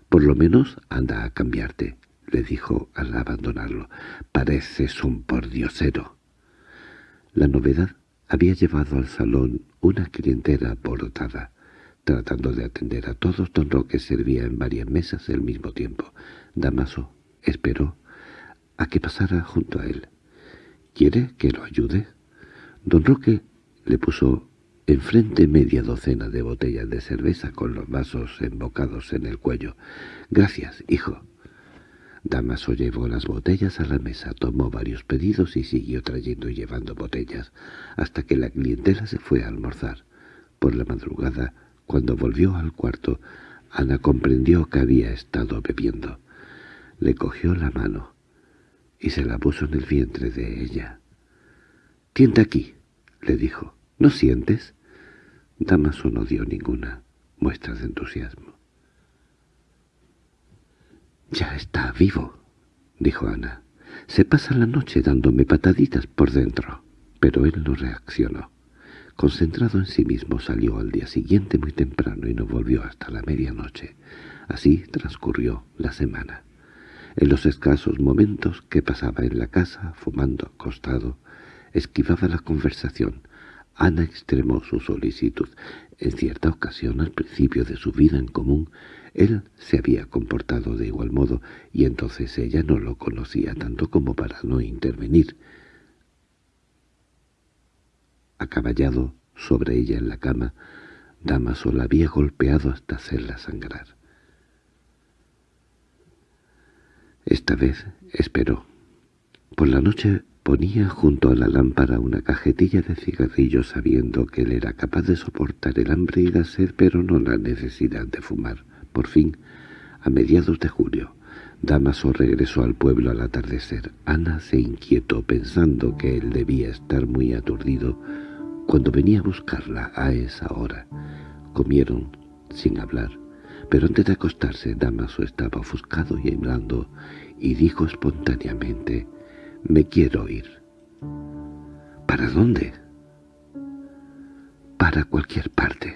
«Por lo menos anda a cambiarte», le dijo al abandonarlo. «Pareces un pordiosero». La novedad había llevado al salón una clientela alborotada. Tratando de atender a todos, don Roque servía en varias mesas al mismo tiempo. Damaso esperó a que pasara junto a él. —¿Quiere que lo ayude? Don Roque le puso enfrente media docena de botellas de cerveza con los vasos embocados en el cuello. —Gracias, hijo. Damaso llevó las botellas a la mesa, tomó varios pedidos y siguió trayendo y llevando botellas, hasta que la clientela se fue a almorzar. Por la madrugada, cuando volvió al cuarto, Ana comprendió que había estado bebiendo. Le cogió la mano y se la puso en el vientre de ella. —Tiente aquí —le dijo—. ¿No sientes? Damaso no dio ninguna muestra de entusiasmo. —Ya está vivo —dijo Ana. Se pasa la noche dándome pataditas por dentro. Pero él no reaccionó. Concentrado en sí mismo salió al día siguiente muy temprano y no volvió hasta la medianoche. Así transcurrió la semana. En los escasos momentos que pasaba en la casa, fumando acostado, esquivaba la conversación. Ana extremó su solicitud. En cierta ocasión, al principio de su vida en común, él se había comportado de igual modo, y entonces ella no lo conocía tanto como para no intervenir. Acaballado sobre ella en la cama, Damaso la había golpeado hasta hacerla sangrar. Esta vez esperó. Por la noche ponía junto a la lámpara una cajetilla de cigarrillos sabiendo que él era capaz de soportar el hambre y la sed pero no la necesidad de fumar. Por fin, a mediados de julio, Damaso regresó al pueblo al atardecer. Ana se inquietó pensando que él debía estar muy aturdido cuando venía a buscarla a esa hora. Comieron sin hablar, pero antes de acostarse Damaso estaba ofuscado y hablando y dijo espontáneamente, «Me quiero ir». «¿Para dónde?» «Para cualquier parte».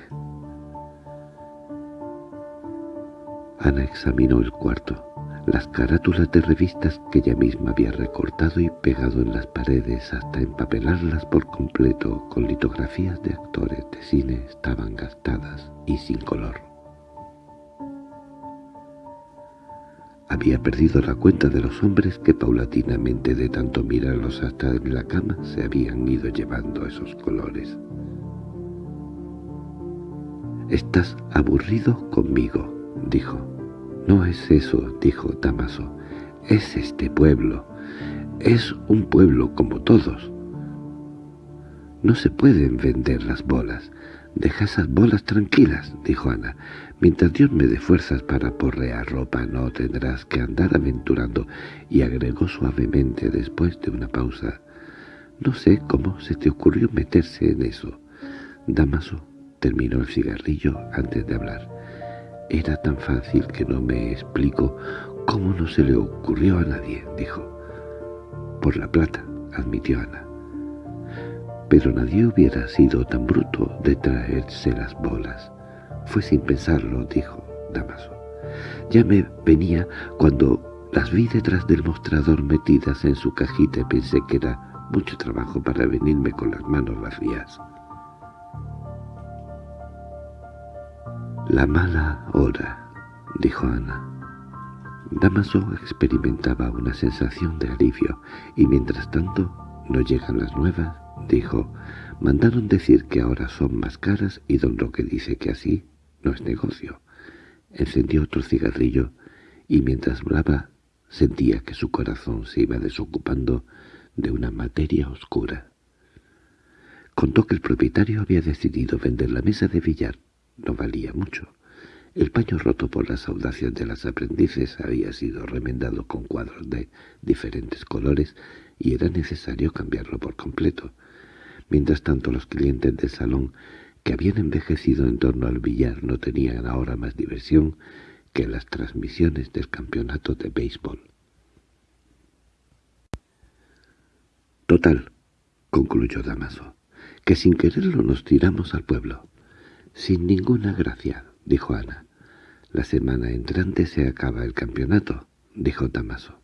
Ana examinó el cuarto las carátulas de revistas que ella misma había recortado y pegado en las paredes hasta empapelarlas por completo con litografías de actores de cine estaban gastadas y sin color. Había perdido la cuenta de los hombres que paulatinamente de tanto mirarlos hasta en la cama se habían ido llevando esos colores. «Estás aburrido conmigo», dijo. «No es eso», dijo Damaso. «Es este pueblo. Es un pueblo como todos». «No se pueden vender las bolas. Deja esas bolas tranquilas», dijo Ana. «Mientras Dios me dé fuerzas para porrear ropa no tendrás que andar aventurando», y agregó suavemente después de una pausa. «No sé cómo se te ocurrió meterse en eso». Damaso terminó el cigarrillo antes de hablar. Era tan fácil que no me explico cómo no se le ocurrió a nadie, dijo. Por la plata, admitió Ana. Pero nadie hubiera sido tan bruto de traerse las bolas. Fue sin pensarlo, dijo Damaso. Ya me venía cuando las vi detrás del mostrador metidas en su cajita y pensé que era mucho trabajo para venirme con las manos vacías. La mala hora, dijo Ana. Damaso experimentaba una sensación de alivio, y mientras tanto, no llegan las nuevas, dijo. Mandaron decir que ahora son más caras y don Roque dice que así no es negocio. Encendió otro cigarrillo y mientras hablaba sentía que su corazón se iba desocupando de una materia oscura. Contó que el propietario había decidido vender la mesa de billar no valía mucho. El paño roto por las audacias de las aprendices había sido remendado con cuadros de diferentes colores y era necesario cambiarlo por completo. Mientras tanto los clientes del salón, que habían envejecido en torno al billar, no tenían ahora más diversión que las transmisiones del campeonato de béisbol. Total, concluyó Damaso, que sin quererlo nos tiramos al pueblo. —Sin ninguna gracia —dijo Ana. —La semana entrante se acaba el campeonato —dijo Damaso.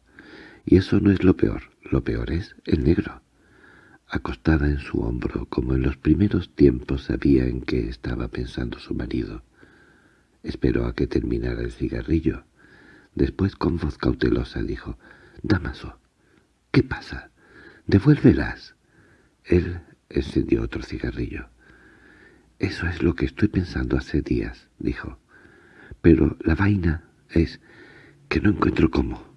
Y eso no es lo peor, lo peor es el negro. Acostada en su hombro, como en los primeros tiempos sabía en qué estaba pensando su marido. Esperó a que terminara el cigarrillo. Después, con voz cautelosa, dijo, «Damaso, —¿Qué pasa? —Devuélvelas. Él encendió otro cigarrillo. —Eso es lo que estoy pensando hace días —dijo—. Pero la vaina es que no encuentro cómo.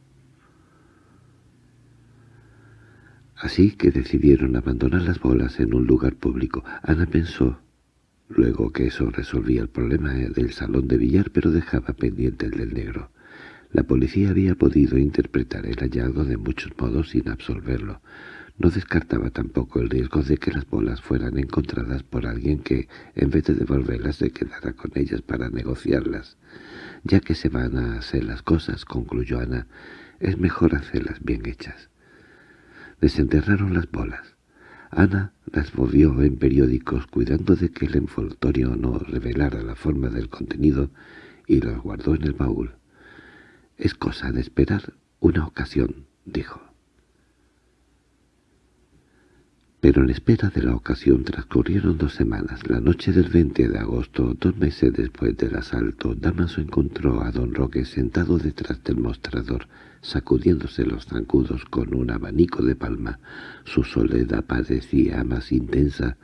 Así que decidieron abandonar las bolas en un lugar público. Ana pensó luego que eso resolvía el problema del salón de billar, pero dejaba pendiente el del negro. La policía había podido interpretar el hallazgo de muchos modos sin absolverlo. No descartaba tampoco el riesgo de que las bolas fueran encontradas por alguien que, en vez de devolverlas, se quedara con ellas para negociarlas. Ya que se van a hacer las cosas, concluyó Ana, es mejor hacerlas bien hechas. Desenterraron las bolas. Ana las volvió en periódicos cuidando de que el envoltorio no revelara la forma del contenido y las guardó en el baúl. —Es cosa de esperar una ocasión —dijo. Pero en espera de la ocasión transcurrieron dos semanas. La noche del 20 de agosto, dos meses después del asalto, Damaso encontró a don Roque sentado detrás del mostrador, sacudiéndose los zancudos con un abanico de palma. Su soledad parecía más intensa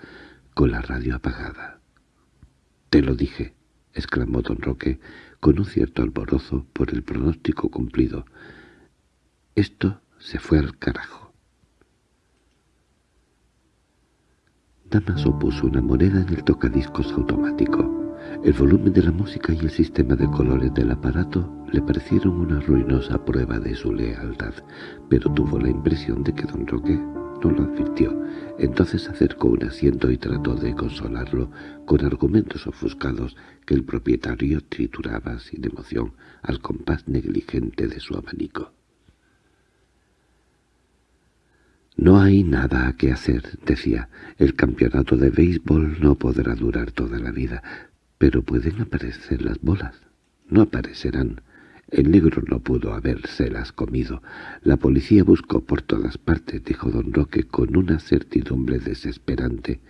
con la radio apagada. —Te lo dije —exclamó don Roque, con un cierto alborozo por el pronóstico cumplido. Esto se fue al carajo. Damaso puso una moneda en el tocadiscos automático. El volumen de la música y el sistema de colores del aparato le parecieron una ruinosa prueba de su lealtad, pero tuvo la impresión de que don Roque no lo advirtió. Entonces acercó un asiento y trató de consolarlo con argumentos ofuscados que el propietario trituraba sin emoción al compás negligente de su abanico. «No hay nada que hacer», decía. «El campeonato de béisbol no podrá durar toda la vida, pero pueden aparecer las bolas. No aparecerán. El negro no pudo habérselas comido. La policía buscó por todas partes, dijo don Roque con una certidumbre desesperante.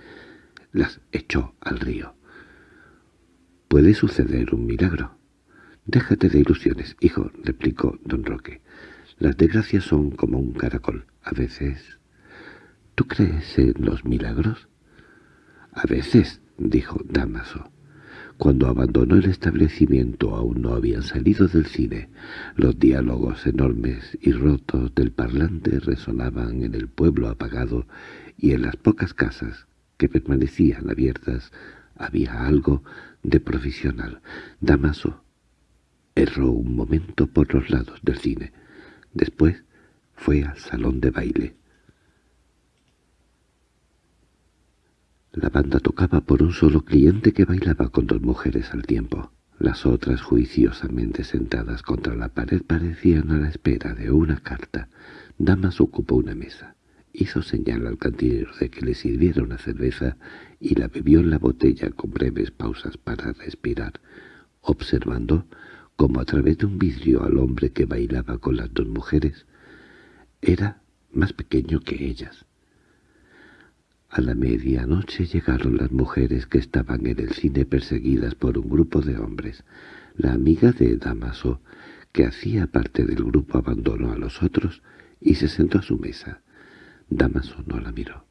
Las echó al río. Puede suceder un milagro. Déjate de ilusiones, hijo, replicó don Roque. Las desgracias son como un caracol. A veces... ¿Tú crees en los milagros? A veces, dijo Damaso. Cuando abandonó el establecimiento aún no habían salido del cine. Los diálogos enormes y rotos del parlante resonaban en el pueblo apagado y en las pocas casas que permanecían abiertas había algo de profesional. Damaso erró un momento por los lados del cine. Después fue al salón de baile. La banda tocaba por un solo cliente que bailaba con dos mujeres al tiempo. Las otras, juiciosamente sentadas contra la pared, parecían a la espera de una carta. Damas ocupó una mesa. Hizo señal al cantinero de que le sirviera una cerveza y la bebió en la botella con breves pausas para respirar, observando como a través de un vidrio al hombre que bailaba con las dos mujeres. Era más pequeño que ellas. A la medianoche llegaron las mujeres que estaban en el cine perseguidas por un grupo de hombres. La amiga de Damaso, que hacía parte del grupo, abandonó a los otros y se sentó a su mesa. Damaso no la miró.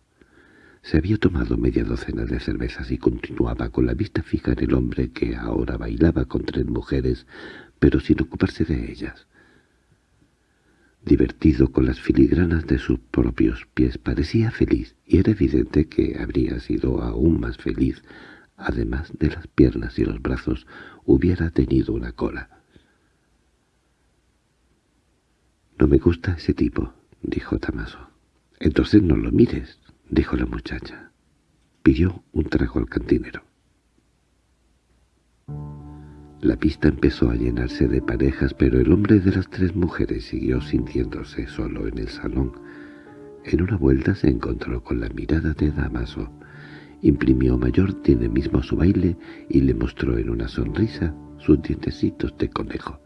Se había tomado media docena de cervezas y continuaba con la vista fija en el hombre que ahora bailaba con tres mujeres, pero sin ocuparse de ellas. Divertido con las filigranas de sus propios pies, parecía feliz, y era evidente que habría sido aún más feliz, además de las piernas y los brazos, hubiera tenido una cola. «No me gusta ese tipo», dijo Tamaso. «Entonces no lo mires», dijo la muchacha. Pidió un trago al cantinero. La pista empezó a llenarse de parejas, pero el hombre de las tres mujeres siguió sintiéndose solo en el salón. En una vuelta se encontró con la mirada de Damaso. Imprimió mayor dinamismo a su baile y le mostró en una sonrisa sus dientecitos de conejo.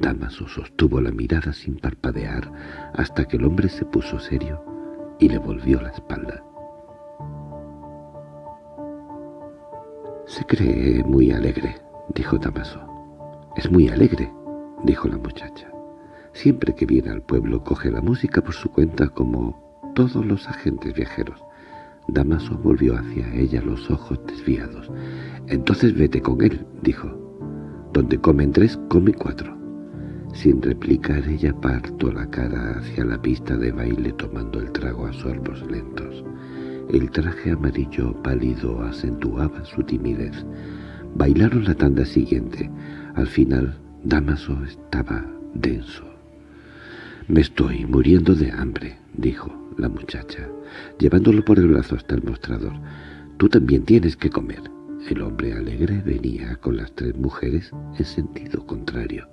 Damaso sostuvo la mirada sin parpadear hasta que el hombre se puso serio y le volvió la espalda. Se cree muy alegre, dijo Damaso. —Es muy alegre —dijo la muchacha. Siempre que viene al pueblo coge la música por su cuenta como todos los agentes viajeros. Damaso volvió hacia ella los ojos desviados. «Entonces vete con él», dijo. «Donde comen tres, come cuatro». Sin replicar ella partó la cara hacia la pista de baile tomando el trago a sorbos lentos. El traje amarillo pálido acentuaba su timidez. Bailaron la tanda siguiente. Al final, Damaso estaba denso. «Me estoy muriendo de hambre», dijo la muchacha, llevándolo por el brazo hasta el mostrador. «Tú también tienes que comer». El hombre alegre venía con las tres mujeres en sentido contrario.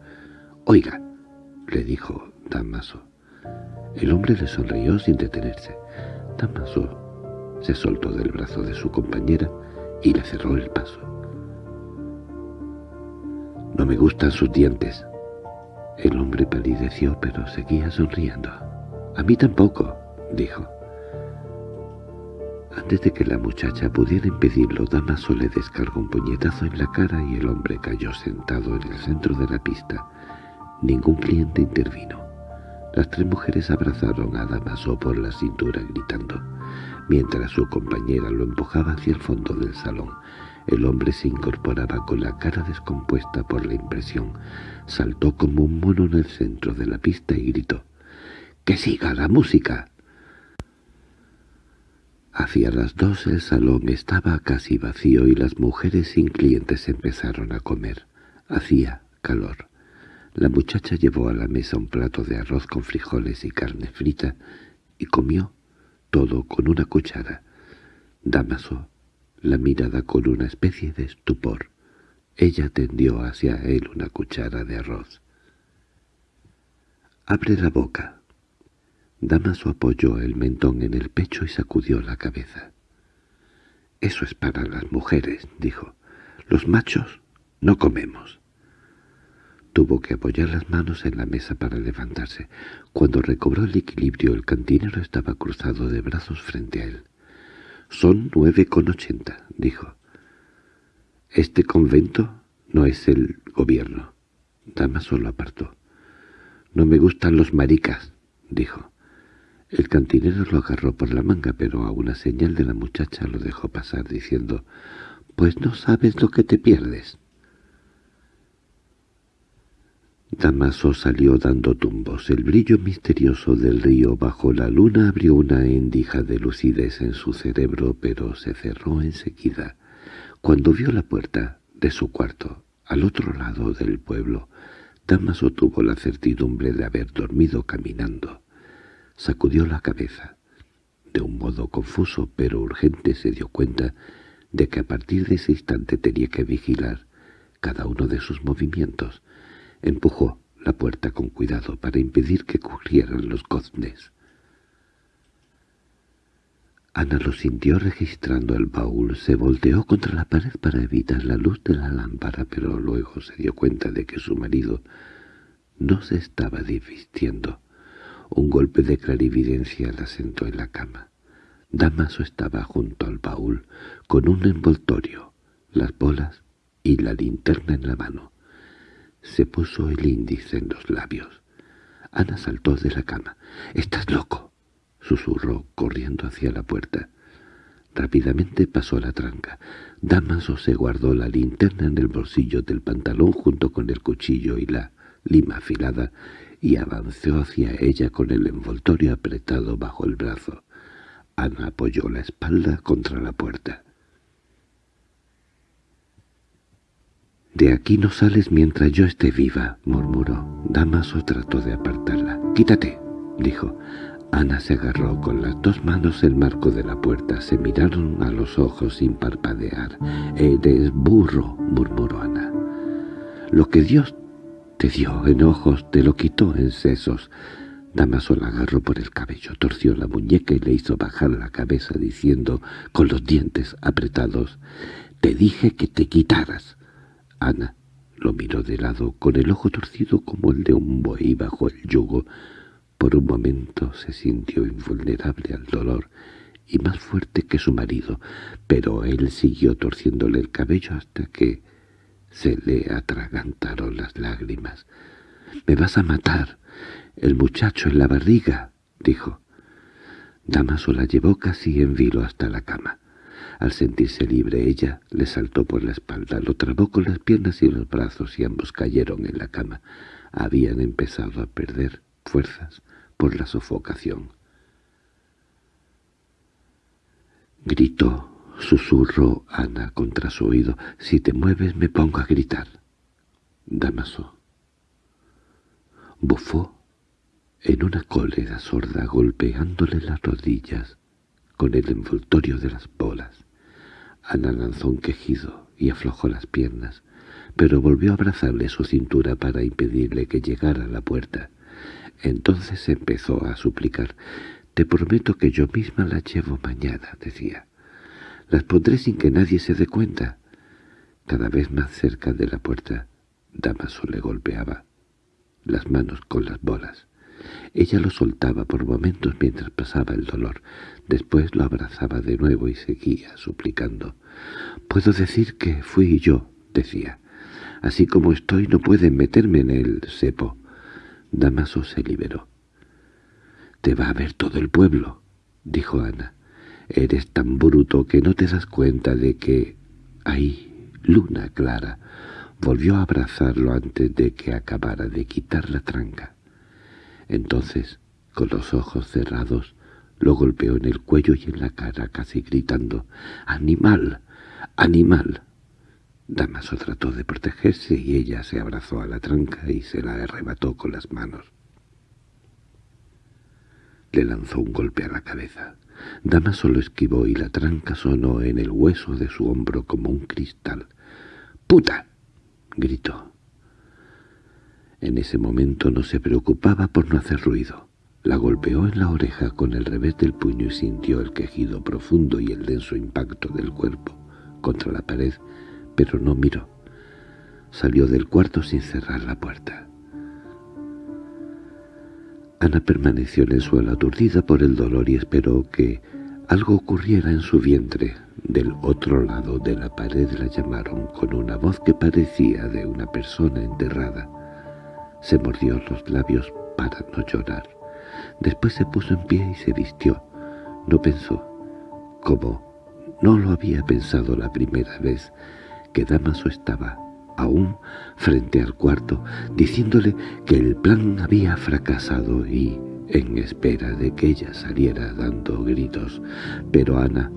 «Oiga», le dijo Damaso. El hombre le sonrió sin detenerse. Damaso se soltó del brazo de su compañera y le cerró el paso. «No me gustan sus dientes». El hombre palideció pero seguía sonriendo. «A mí tampoco», dijo. Antes de que la muchacha pudiera impedirlo, Damaso le descargó un puñetazo en la cara y el hombre cayó sentado en el centro de la pista. Ningún cliente intervino. Las tres mujeres abrazaron a Damaso por la cintura gritando, mientras su compañera lo empujaba hacia el fondo del salón. El hombre se incorporaba con la cara descompuesta por la impresión. Saltó como un mono en el centro de la pista y gritó, «¡Que siga la música!» Hacia las dos el salón estaba casi vacío y las mujeres sin clientes empezaron a comer. Hacía calor. La muchacha llevó a la mesa un plato de arroz con frijoles y carne frita y comió todo con una cuchara. Damaso la mirada con una especie de estupor. Ella tendió hacia él una cuchara de arroz. «Abre la boca», Damaso apoyó el mentón en el pecho y sacudió la cabeza. «Eso es para las mujeres», dijo. «Los machos no comemos». Tuvo que apoyar las manos en la mesa para levantarse. Cuando recobró el equilibrio, el cantinero estaba cruzado de brazos frente a él. «Son nueve con ochenta», dijo. «Este convento no es el gobierno». Damaso lo apartó. «No me gustan los maricas», dijo. El cantinero lo agarró por la manga, pero a una señal de la muchacha lo dejó pasar, diciendo, «Pues no sabes lo que te pierdes». Damaso salió dando tumbos. El brillo misterioso del río bajo la luna abrió una endija de lucidez en su cerebro, pero se cerró enseguida. Cuando vio la puerta de su cuarto, al otro lado del pueblo, Damaso tuvo la certidumbre de haber dormido caminando. Sacudió la cabeza. De un modo confuso pero urgente se dio cuenta de que a partir de ese instante tenía que vigilar cada uno de sus movimientos. Empujó la puerta con cuidado para impedir que corrieran los goznes. Ana lo sintió registrando el baúl, se volteó contra la pared para evitar la luz de la lámpara, pero luego se dio cuenta de que su marido no se estaba divistiendo. Un golpe de clarividencia la sentó en la cama. Damaso estaba junto al baúl, con un envoltorio, las bolas y la linterna en la mano. Se puso el índice en los labios. Ana saltó de la cama. —¡Estás loco! —susurró, corriendo hacia la puerta. Rápidamente pasó la tranca. Damaso se guardó la linterna en el bolsillo del pantalón junto con el cuchillo y la lima afilada y avanzó hacia ella con el envoltorio apretado bajo el brazo. Ana apoyó la espalda contra la puerta. «De aquí no sales mientras yo esté viva», murmuró. Damaso trató de apartarla. «Quítate», dijo. Ana se agarró con las dos manos el marco de la puerta. Se miraron a los ojos sin parpadear. «Eres burro», murmuró Ana. «Lo que Dios te dio enojos, te lo quitó en sesos. Damaso la agarró por el cabello, torció la muñeca y le hizo bajar la cabeza diciendo, con los dientes apretados, «Te dije que te quitaras». Ana lo miró de lado, con el ojo torcido como el de un buey bajo el yugo. Por un momento se sintió invulnerable al dolor y más fuerte que su marido, pero él siguió torciéndole el cabello hasta que se le atragantaron las lágrimas. —¡Me vas a matar! —El muchacho en la barriga —dijo. Damaso la llevó casi en vilo hasta la cama. Al sentirse libre ella le saltó por la espalda, lo trabó con las piernas y los brazos y ambos cayeron en la cama. Habían empezado a perder fuerzas por la sofocación. Gritó, susurró Ana contra su oído. «Si te mueves me pongo a gritar». Damaso. Bufó en una cólera sorda golpeándole las rodillas con el envoltorio de las bolas. Ana lanzó un quejido y aflojó las piernas, pero volvió a abrazarle su cintura para impedirle que llegara a la puerta. Entonces empezó a suplicar. «Te prometo que yo misma las llevo mañana», decía. «Las pondré sin que nadie se dé cuenta». Cada vez más cerca de la puerta, Damaso le golpeaba las manos con las bolas. Ella lo soltaba por momentos mientras pasaba el dolor. Después lo abrazaba de nuevo y seguía suplicando. «Puedo decir que fui yo», decía. «Así como estoy no pueden meterme en el cepo». Damaso se liberó. «Te va a ver todo el pueblo», dijo Ana. «Eres tan bruto que no te das cuenta de que hay luna clara». Volvió a abrazarlo antes de que acabara de quitar la tranca. Entonces, con los ojos cerrados, lo golpeó en el cuello y en la cara, casi gritando, «¡Animal! ¡Animal!». Damaso trató de protegerse y ella se abrazó a la tranca y se la arrebató con las manos. Le lanzó un golpe a la cabeza. Damaso lo esquivó y la tranca sonó en el hueso de su hombro como un cristal. «¡Puta!» gritó. En ese momento no se preocupaba por no hacer ruido. La golpeó en la oreja con el revés del puño y sintió el quejido profundo y el denso impacto del cuerpo contra la pared, pero no miró. Salió del cuarto sin cerrar la puerta. Ana permaneció en el suelo aturdida por el dolor y esperó que algo ocurriera en su vientre. Del otro lado de la pared la llamaron con una voz que parecía de una persona enterrada. Se mordió los labios para no llorar. Después se puso en pie y se vistió. No pensó, como no lo había pensado la primera vez, que Damaso estaba aún frente al cuarto, diciéndole que el plan había fracasado y en espera de que ella saliera dando gritos. Pero Ana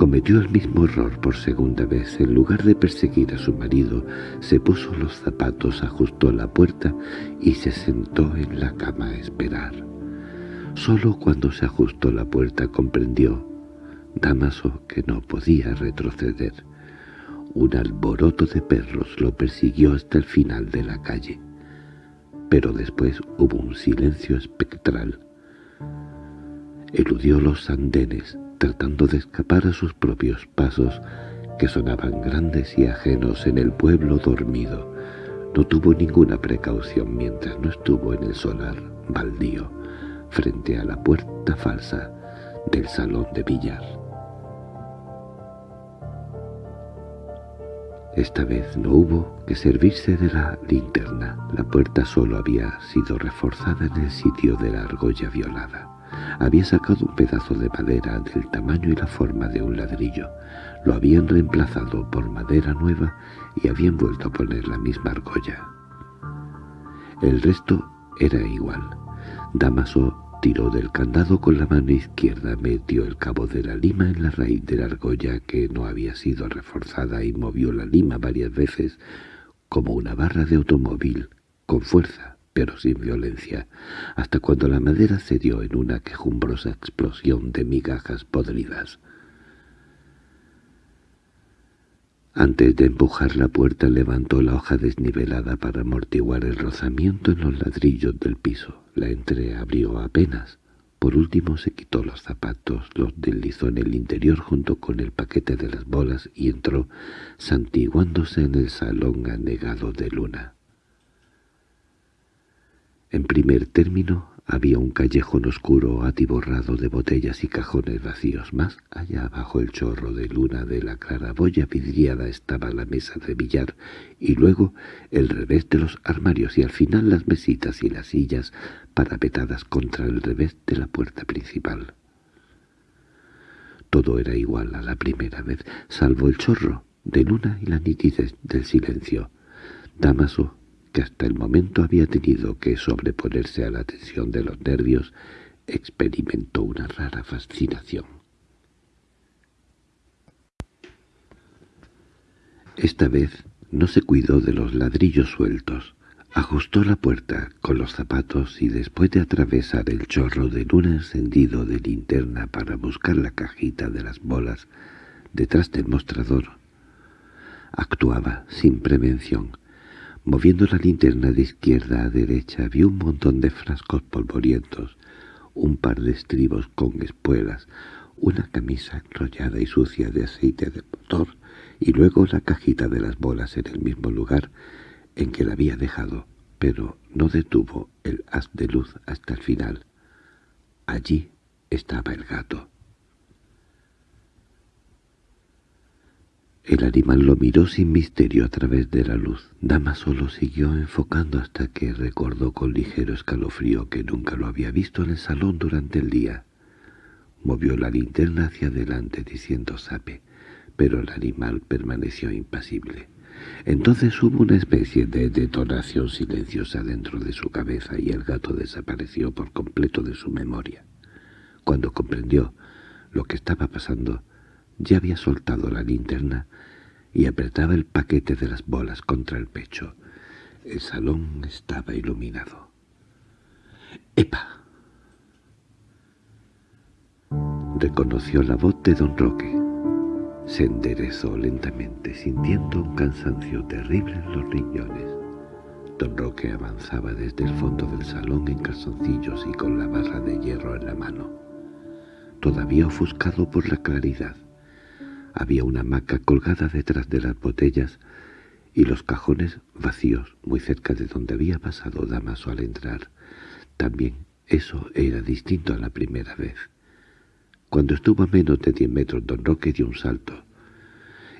Cometió el mismo error por segunda vez. En lugar de perseguir a su marido, se puso los zapatos, ajustó la puerta y se sentó en la cama a esperar. Solo cuando se ajustó la puerta comprendió Damaso que no podía retroceder. Un alboroto de perros lo persiguió hasta el final de la calle. Pero después hubo un silencio espectral. Eludió los andenes, tratando de escapar a sus propios pasos, que sonaban grandes y ajenos en el pueblo dormido. No tuvo ninguna precaución mientras no estuvo en el solar baldío, frente a la puerta falsa del salón de billar. Esta vez no hubo que servirse de la linterna. La puerta solo había sido reforzada en el sitio de la argolla violada. Había sacado un pedazo de madera del tamaño y la forma de un ladrillo. Lo habían reemplazado por madera nueva y habían vuelto a poner la misma argolla. El resto era igual. Damaso tiró del candado con la mano izquierda, metió el cabo de la lima en la raíz de la argolla que no había sido reforzada y movió la lima varias veces como una barra de automóvil, con fuerza pero sin violencia, hasta cuando la madera cedió en una quejumbrosa explosión de migajas podridas. Antes de empujar la puerta levantó la hoja desnivelada para amortiguar el rozamiento en los ladrillos del piso. La entreabrió apenas. Por último se quitó los zapatos, los deslizó en el interior junto con el paquete de las bolas y entró, santiguándose en el salón anegado de luna. En primer término, Había un callejón oscuro atiborrado de botellas y cajones vacíos. Más allá bajo el chorro de luna de la claraboya vidriada estaba la mesa de billar y luego el revés de los armarios y al final las mesitas y las sillas parapetadas contra el revés de la puerta principal. Todo era igual a la primera vez, salvo el chorro de luna y la nitidez del silencio. Damaso que hasta el momento había tenido que sobreponerse a la tensión de los nervios, experimentó una rara fascinación. Esta vez no se cuidó de los ladrillos sueltos. Ajustó la puerta con los zapatos y después de atravesar el chorro de luna encendido de linterna para buscar la cajita de las bolas detrás del mostrador, actuaba sin prevención, Moviendo la linterna de izquierda a derecha vio un montón de frascos polvorientos, un par de estribos con espuelas, una camisa enrollada y sucia de aceite de motor, y luego la cajita de las bolas en el mismo lugar en que la había dejado, pero no detuvo el haz de luz hasta el final. Allí estaba el gato. El animal lo miró sin misterio a través de la luz. Dama solo siguió enfocando hasta que recordó con ligero escalofrío que nunca lo había visto en el salón durante el día. Movió la linterna hacia adelante diciendo sape, pero el animal permaneció impasible. Entonces hubo una especie de detonación silenciosa dentro de su cabeza y el gato desapareció por completo de su memoria. Cuando comprendió lo que estaba pasando, ya había soltado la linterna y apretaba el paquete de las bolas contra el pecho. El salón estaba iluminado. ¡Epa! Reconoció la voz de don Roque. Se enderezó lentamente, sintiendo un cansancio terrible en los riñones. Don Roque avanzaba desde el fondo del salón en calzoncillos y con la barra de hierro en la mano, todavía ofuscado por la claridad. Había una hamaca colgada detrás de las botellas y los cajones vacíos muy cerca de donde había pasado Damaso al entrar. También eso era distinto a la primera vez. Cuando estuvo a menos de diez metros, don Roque dio un salto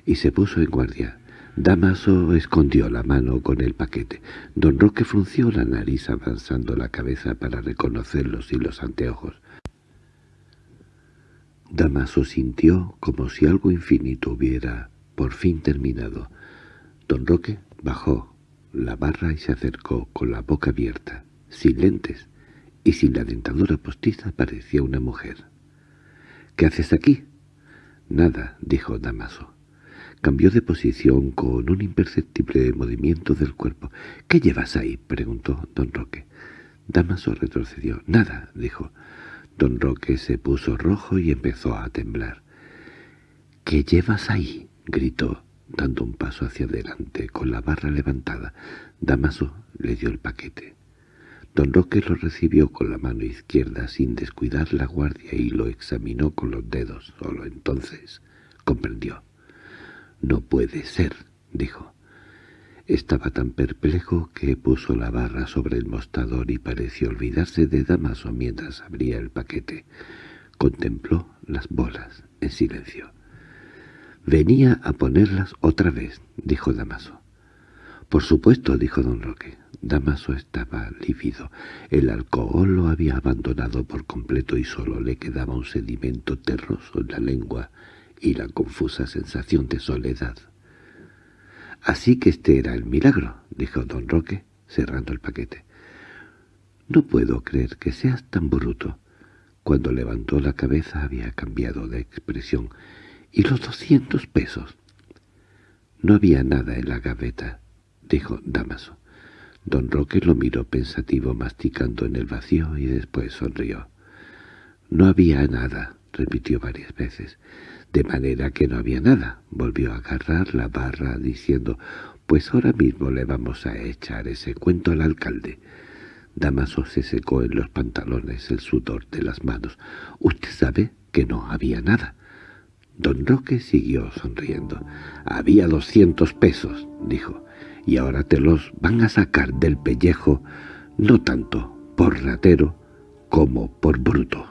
y se puso en guardia. Damaso escondió la mano con el paquete. Don Roque frunció la nariz avanzando la cabeza para reconocerlos y los anteojos. Damaso sintió como si algo infinito hubiera por fin terminado. Don Roque bajó la barra y se acercó con la boca abierta, sin lentes y sin la dentadura postiza parecía una mujer. —¿Qué haces aquí? —Nada —dijo Damaso. Cambió de posición con un imperceptible movimiento del cuerpo. —¿Qué llevas ahí? —preguntó don Roque. Damaso retrocedió. —Nada —dijo. Don Roque se puso rojo y empezó a temblar. —¿Qué llevas ahí? —gritó, dando un paso hacia adelante, con la barra levantada. Damaso le dio el paquete. Don Roque lo recibió con la mano izquierda sin descuidar la guardia y lo examinó con los dedos. Solo entonces comprendió. —No puede ser —dijo. Estaba tan perplejo que puso la barra sobre el mostrador y pareció olvidarse de Damaso mientras abría el paquete. Contempló las bolas en silencio. «Venía a ponerlas otra vez», dijo Damaso. «Por supuesto», dijo don Roque. Damaso estaba lívido. El alcohol lo había abandonado por completo y solo le quedaba un sedimento terroso en la lengua y la confusa sensación de soledad. Así que este era el milagro, dijo don Roque, cerrando el paquete. No puedo creer que seas tan bruto. Cuando levantó la cabeza había cambiado de expresión. —¿Y los doscientos pesos? No había nada en la gaveta, dijo Damaso. Don Roque lo miró pensativo masticando en el vacío y después sonrió. —No había nada —repitió varias veces. De manera que no había nada. Volvió a agarrar la barra diciendo, «Pues ahora mismo le vamos a echar ese cuento al alcalde». Damaso se secó en los pantalones el sudor de las manos. «Usted sabe que no había nada». Don Roque siguió sonriendo. «Había doscientos pesos», dijo, «y ahora te los van a sacar del pellejo, no tanto por ratero como por bruto.